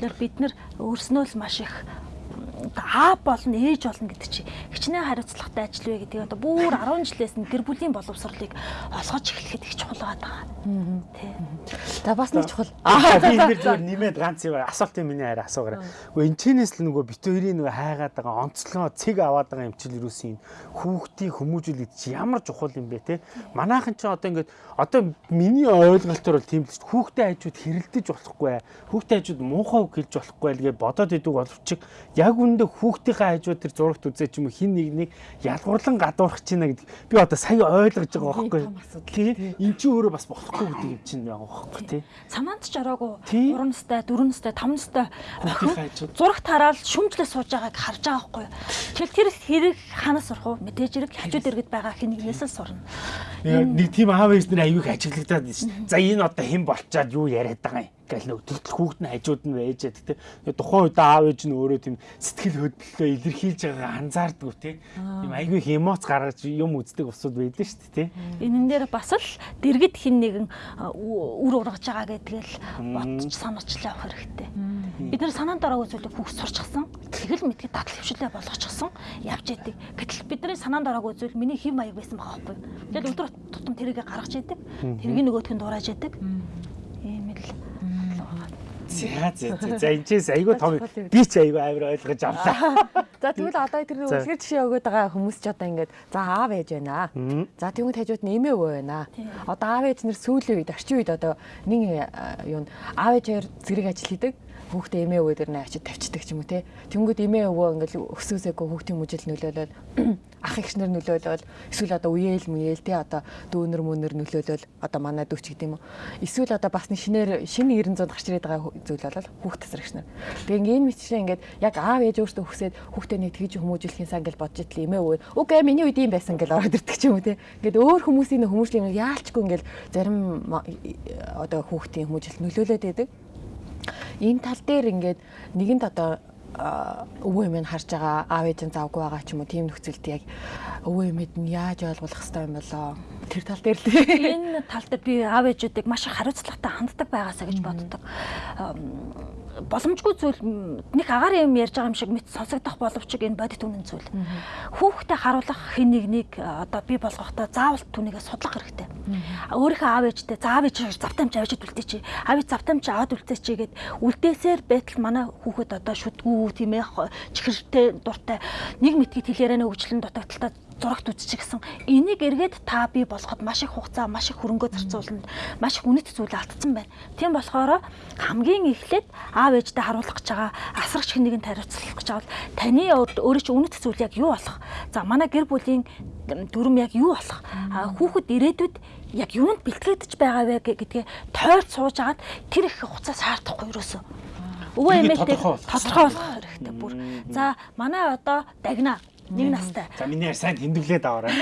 Тэгэхээр бид нар өөрснөө л маш их аа болно ээж болно гэдэг чи хичнээн хариуцлагатай ажил вэ гэдэг одоо бүр 10 жилээс нь гэр бүлийн боловсролыг олгож эхлэхэд их чухал байгаа. Тий. За бас нэг чухал. Аа би энэ зүгээр нэмээд ганц юм асуултын миний хараа асуугаарай. Гэхдээ энэ чинээс л нөгөө бит хоёрын нөгөө хайгаад байгаа онцлогоо цэг аваад байгаа юм чил юусэн хүүхдийн хүмүүжүүлэлт чи ямар чухал юм бэ те. Манайхан ч одоо ингээд одоо миний ойлголтоор бол тийм л шүү. Хүүхдээ хажууд хэрэлдэж болохгүй. Хүүхдээ хажууд муухай үг хэлж болохгүй л гэж бодоод идэг боловч яг үндэ хүүхдийнхээ хажууд тэр зурагт үзээ ч юм хин нэг нэг ялгуурлан гадуурах чинь гэдэг би одоо сая ойлгож байгаа байхгүй. Тийм. Энд чи өөрөө бас болохгүй гэдэг юм чинь байгаа байхгүй тий. Санаанд ч ороогүй 3 настай, 4 настай, 5 настай зурагт хараад шүмжлээ сууж байгааг харж байгаа байхгүй. Тэгэл тэр хэрэг ханаас сурах уу? Мэдээж хэрэг хажууд иргэд байгаа хинэгнээс л сурна. Нэг тийм аав ээж нар аюух ажиглагдаад байна шүү. За энэ одоо хэн болчаад юу яриад байгаа юм? Нэг тэгтэл хүүхд нь хажууд нь байж гэдэг те тухайн үед аав ээж нь өөрөө тийм сэтгэл хөдлөлөө илэрхийлж байгаа анзаардгүй те тийм айгүй их эмоц гаргаж юм үздэг усуд байдаг шүү дээ те энэн дээр бас л дэргэд хин нэгэн үр ургаж байгаа гэдгээл бодож санаачлаа авах хэрэгтэй. Бид нар санаанд ороогүй зүйлийг хүүхд сурчсан. Тэгэл мэдгийг дадал хөвшлээ болгочихсон. Явж идэг. Гэтэл бидний санаанд ороогүй зүйл миний хэв маяг байсан байгаа байхгүй. Тэгэл өдөр тутам тэрийгэ гаргаж идэг. Тэрийг нөгөөдх нь дурааж идэг. Ийм л За за за за энэ ч айгүй том. Би ч айгүй амар ойлгож авлаа. За тэгвэл одоо тэр үлгэр жишээ өгöd байгаа хүмүүс ч одоо ингээд за аав ээж байна. За тэгвэл хажууд нь эмээ өвөө байна. Одоо аав ээж нэр сүүлийн үед орчин үед одоо нэг юу аав ээж хоёр зэрэг ажил хийдэг хүүхдээ эмээ өвөө дээр нэ ачид тавьчихдаг ч юм уу те. Тэнгүүд эмээ өвөө ингээл өсөөсөөгөө хүүхдийн мүжил нөлөөлөд ах ихнэр нөлөөлөл эсвэл одоо үеэл мүеэл те одоо дүүнэр мөнөр нөлөөлөл одоо манай дүүч гэдэг юм уу. Эсвэл одоо бас шинээр шинэ 900 гарч ирээд байгаа зүйл болол хүүхд ихнэр. Тэгээ энэ мэтчээ ингээд яг аав ээж өөртөө хүсээд хүүхдээ нэг тэгж хүмүүжүүлэхин сан гэж бодж итэл эмээ өвөө үгүй миний үед юм байсан гэж ороод ирдэг ч юм уу те. Ингээд өөр хүмүүсийн хүмүүжлийн яалчгүй ингээл зарим одоо хүүхдийн хүмүүжил нөлөөлөд байдаг энэ тал дээр ингээд нэгэнд одоо өвөө эмээ харж байгаа аав ээж нь завгүй байгаа ч юм уу тийм нөхцөлд яг өвөө эмээд нь яаж ойлгох хэвээр юм болоо? Тэр тал дээр л. Энэ тал дээр би аав ээжүүдийг маш их хариуцлагатай ханддаг байгаасаа гэж боддог боломжгүй зүйл нэг агаар юм ярьж байгаа юм шиг мэд сонсогдох боловч энэ бодит үнэн зүйл. Хүүхдэд харуулах хэн нэг нэг одоо би болгохдоо заавал түүнийгээ судлах хэрэгтэй. Өөрийнхөө аав ээжтэй заав ээж завтамж авчид үлдээ чи. Аав ээж завтамж аваад үлдээ чи гэд үлдээсээр байтал манай хүүхэд одоо шүтгүү тийм ээ чихэртэй дуртай нэг мэдгийг хэлээрэнэ өвчлөн дутагдaltaа зурагт үзчих гэсэн энийг эргээд та бий болгоход маш их хугацаа маш их хөрөнгө зарцуулна маш их үнэт зүйл алдсан байна. Тийм болохоор хамгийн эхлээд аав ээжтэй харуулах гэж байгаа асрагч хэнийг нь тариуцлах гэж байгаа таны өөрөө чи үнэт зүйл яг юу болох? За манай гэр бүлийн дүрм яг юу болох? Хүүхэд ирээдүйд яг юунд бэлтгэгдэж байгаа вэ гэдгээ тойрч сууж агаад тэр их хугацаа саардахгүй юусоо өвөө эмээтэй тодорхойлох хэрэгтэй бүр. За манай одоо дагна Нэг настай. За миний сайн тэмдэглээд аваарай.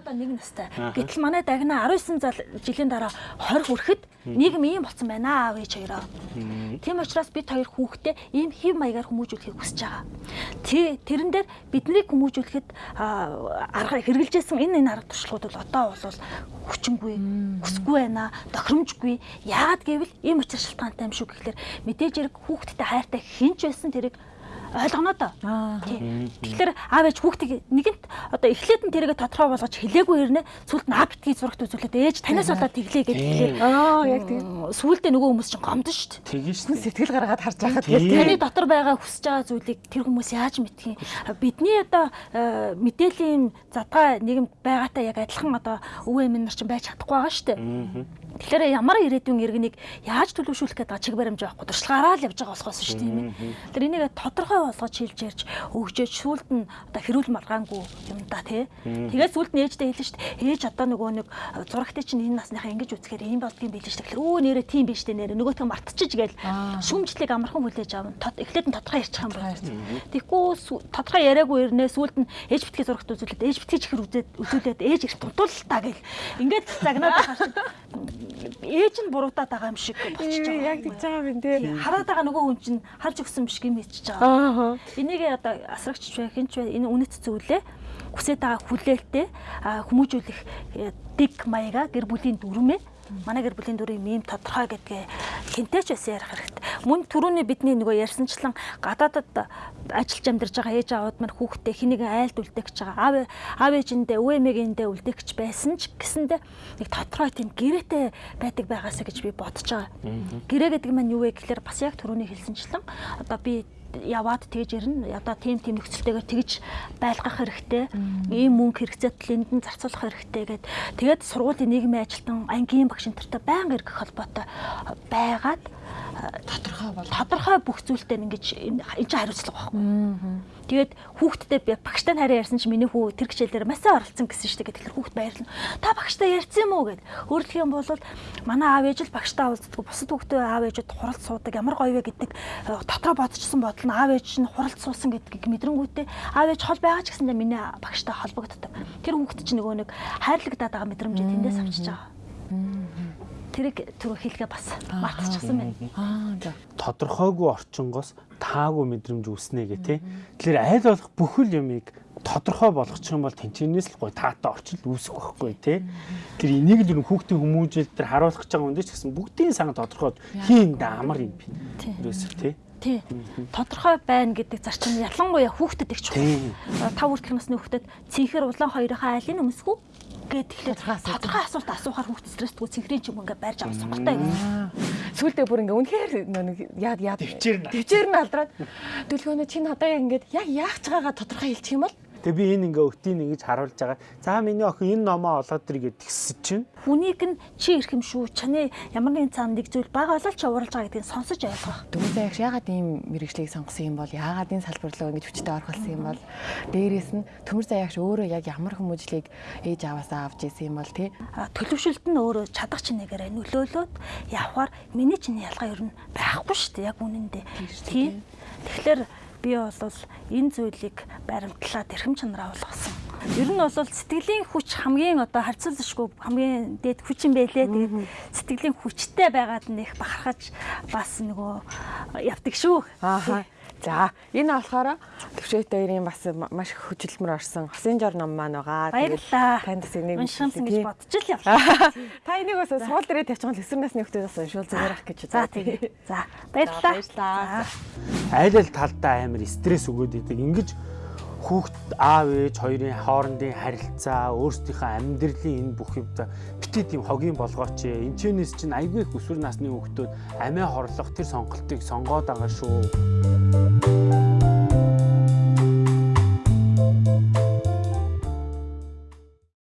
Одоо нэг настай. Гэтэл манай дагна 19 жилийн дараа 20 хүрэхэд нийгэм ийм болсон байна аав ээж хоёроо. Тийм учраас бид хоёр хүүхдээ ийм хэв маягаар хүмүүжүүлэхийг хүсэж байгаа. Тэрэн дээр биднийг хүмүүжүүлэхэд арга хэрэгжилжсэн энэ энэ арга туршлагууд бол одоо бол хүчингүй, хүсгүй байна, тохиромжгүй. Яагаад гэвэл ийм учир шалтгаантай юм шүү гэхэлэр мэдээж хэрэг хүүхдтэй хайртай хинч байсан тэрийг ойлгоно доо. Тэгэхээр аав ээж хүүхдийг нэгэнт одоо эхлээд нь тэрийг тодорхой болгож хэлээгүй хэрнээ сүлд нь а битгий зурагт үзүүлээд ээж танаас болоод тэглээ гэж хэлээ. Аа яг тийм. Сүлдээ нөгөө хүмүүс чинь гомдсон шүү дээ. Тэгэж шүү. Сэтгэл гаргаад харж байхад таны дотор байгаа хүсэж байгаа зүйлийг тэр хүмүүс яаж мэдхийн. Бидний одоо э, мэдээллийн задгаа нийгэм байгаатай яг адилхан одоо өвөө эмээ нар чинь байж чадахгүй байгаа шүү дээ. Тэгэхээр ямар ирээдүйн иргэнийг яаж төлөвшүүлэх гэдэг чиг баримж байхгүй туршлагаараа л явж байгаа болохоос шүү дээ тийм ээ. Тэр энийг тодорхой болгож хэлж ярьж өгчөөж сүулт нь одоо хэрүүл маргаангүй юм да тий. Тэгээд сүулт нь ээжтэй хэлсэн шүү дээ. Ээж одоо нөгөө нэг зурагтай чинь энэ насныхаа ингэж үзэхээр ийм болдгийн билээ шүү дээ. Тэгэхээр өө нэрээ тийм биш дээ нэрээ нөгөөтгөө мартчихж гээл шүмжлэг амархан хүлээж авна. Эхлээд нь тодорхой ярьчих юм байна. Тэгэхгүй тодорхой яриаггүй ирнэ сүулт нь ээж битгий зурагт үзүүлээд ээж битгий чихэр үзээд үзүүлээд ээж их тунтуултаа гэл. Ингээд загнаад шүү ээж нь буруутаад байгаа юм шиг болчихж байгаа. Яг тэгж байгаа юм тий. Хараад байгаа нөгөө хүн чинь харж өгсөн биш гэм хэлчихэж байгаа. Энийг одоо асрагч вэ хинч вэ энэ үнэт зүйлээ хүсэж байгаа хүлээлтээ хүмүүжүүлэх э, дэг маяга гэр бүлийн дүрмээ манай гэр бүлийн дүрийн мем тодорхой гэдгээ хинтээч байсан ярих хэрэгтэй. Мөн түрүүний бидний нөгөө ярьсанчлан гадаадад ажиллаж амьдарч байгаа ээж аауд маань хүүхдээ хэнийг айлд үлдээх гэж байгаа. Аав аав ээжиндээ өвөө эмээгэндээ үлдээх гэж байсан ч гэсэндээ нэг тодорхой тийм гэрээтэй байдаг байгаасаа гэж би бодож байгаа. Гэрээ гэдэг маань юу вэ гэхээр бас яг түрүүний хэлсэнчлэн одоо би яваад тэгж ирнэ. Одоо тийм тийм нөхцөлтэйгээр тэгж байлгах хэрэгтэй. Ийм мөнгө хэрэгцээтэл энд нь зарцуулах хэрэгтэй гэд. Тэгээд сургуулийн нийгмийн ажилтан ангийн багш нартай байнга иргэх холбоотой байгаад тодорхой бол тодорхой бүх зүйлтэй ингэж энэ чинь хариуцлага байхгүй. Тэгээд хүүхдтэй би багштай хараа ярьсан чинь миний хүү тэр хичээлээр масаа оролцсон гэсэн дээ. Тэгэхээр хүүхд баярлна. Та багштай ярьсан юм уу гэд. Өөрөлдөх юм бол манай аав ээж л багштай уулздаг. Бусад хүүхдээ аав ээжүүд хуралд суудаг. Ямар гоё вэ гэдэг э, дотроо бодчихсон бодол нь аав ээж нь хуралд суусан гэдгийг мэдрэнгүүтээ аав ээж хол байгаа ч гэсэндээ миний багштай холбогддог. Тэр хүүхд чинь нөгөө нэг хайрлагдаад байгаа мэдрэмжээ тэндээс авчиж байгаа тэрийг түрүү хэлгээ бас мартчихсан байна. Аа за. Тодорхойгүй орчингоос таагүй мэдрэмж үүснэ гэх тээ. Тэгэхээр айл болох бүхэл юмыг тодорхой болгочих юм бол тэнцэнээс л гой таатай орчил үүсэх байхгүй тий. Тэр энийг л хүүхдийн хүмүүжил тэр харуулах гэж байгаа юм дээ ч гэсэн бүгдийн сан тодорхой хийн да амар юм би. Ерөөсөө тий. Тий. Тодорхой байна гэдэг зарчим ялангуяа хүүхдэд их чухал. Тав хүртэлх насны хүүхдэд цэнхэр улаан хоёрынхаа айлын өмсгүү гээд тэгэхээр тодорхой асуулт. асуухаар хүүхд стрессгүй цэнхрийн ч юм ингээ барьж авах сонголтой юм. Сүүлдээ бүр ингээ үнэхээр нэг яад яад төвчээр нь. төвчээр нь алдраад. Төлгөөнөө чи надаа яг ингээд яг яах ч байгаагаа тодорхой хэлчих юм бол Тэгээ би энэ ингээ өтийн ингэж харуулж байгаа. За миний охин энэ номоо олоод ир гэж тэгсэж чинь. Хүнийг нь чи ирэх юм шүү. Чаны ямар нэгэн цаанд нэг зүйл бага болол чи ууралж байгаа гэдгийг сонсож ойлгох. Дөрөвдөө яг яагаад ийм мэрэгчлийг сонгосон юм бол яагаад энэ салбар руу ингэж хүчтэй орхолсон юм бол дээрээс нь төмөр заяагч өөрөө яг ямар хүмүүжлийг ээж аваасаа авч ийсэн юм бол тий. Төлөвшөлт нь өөрөө чадах чинээгээр нөлөөлөөд явхаар миний чиний ялгаа ер нь байхгүй шүү дээ. Яг үнэндээ. Тий. Тэгэхээр би бол энэ зүйлийг баримтлаад эрхэм чанараа болгосон. Ер нь бол сэтгэлийн хүч хамгийн одоо харьцуулшгүй хамгийн дээд хүч юм байлээ. Тэгээд сэтгэлийн хүчтэй байгаад нэх бахархаж бас нөгөө явдаг шүү. Аа. За энэ болохоор төвшөөт хоёрын бас маш их хөдөлмөр орсон хосын жор ном маань байгаа. Баярлалаа. Танд бас энийг уншихсан гэж бодож л явлаа. Та энийг бас суул дээрээ тавьчихвал өсвөр насны хүмүүстээс уншуул зүгээр ах гэж. За тийм. За баярлалаа. Баярлалаа. Айл ал талдаа амар стресс өгөөд идэг. Ингэж хүүхд аав ээж хоёрын хоорондын харилцаа өөрсдийнхөө амьдралын энэ бүх юмд битээ тийм хогийн болгооч энэчнээс чинь айгүй их өсвөр насны хүүхдүүд амиа хорлох тэр сонголтыг сонгоод байгаа шүү.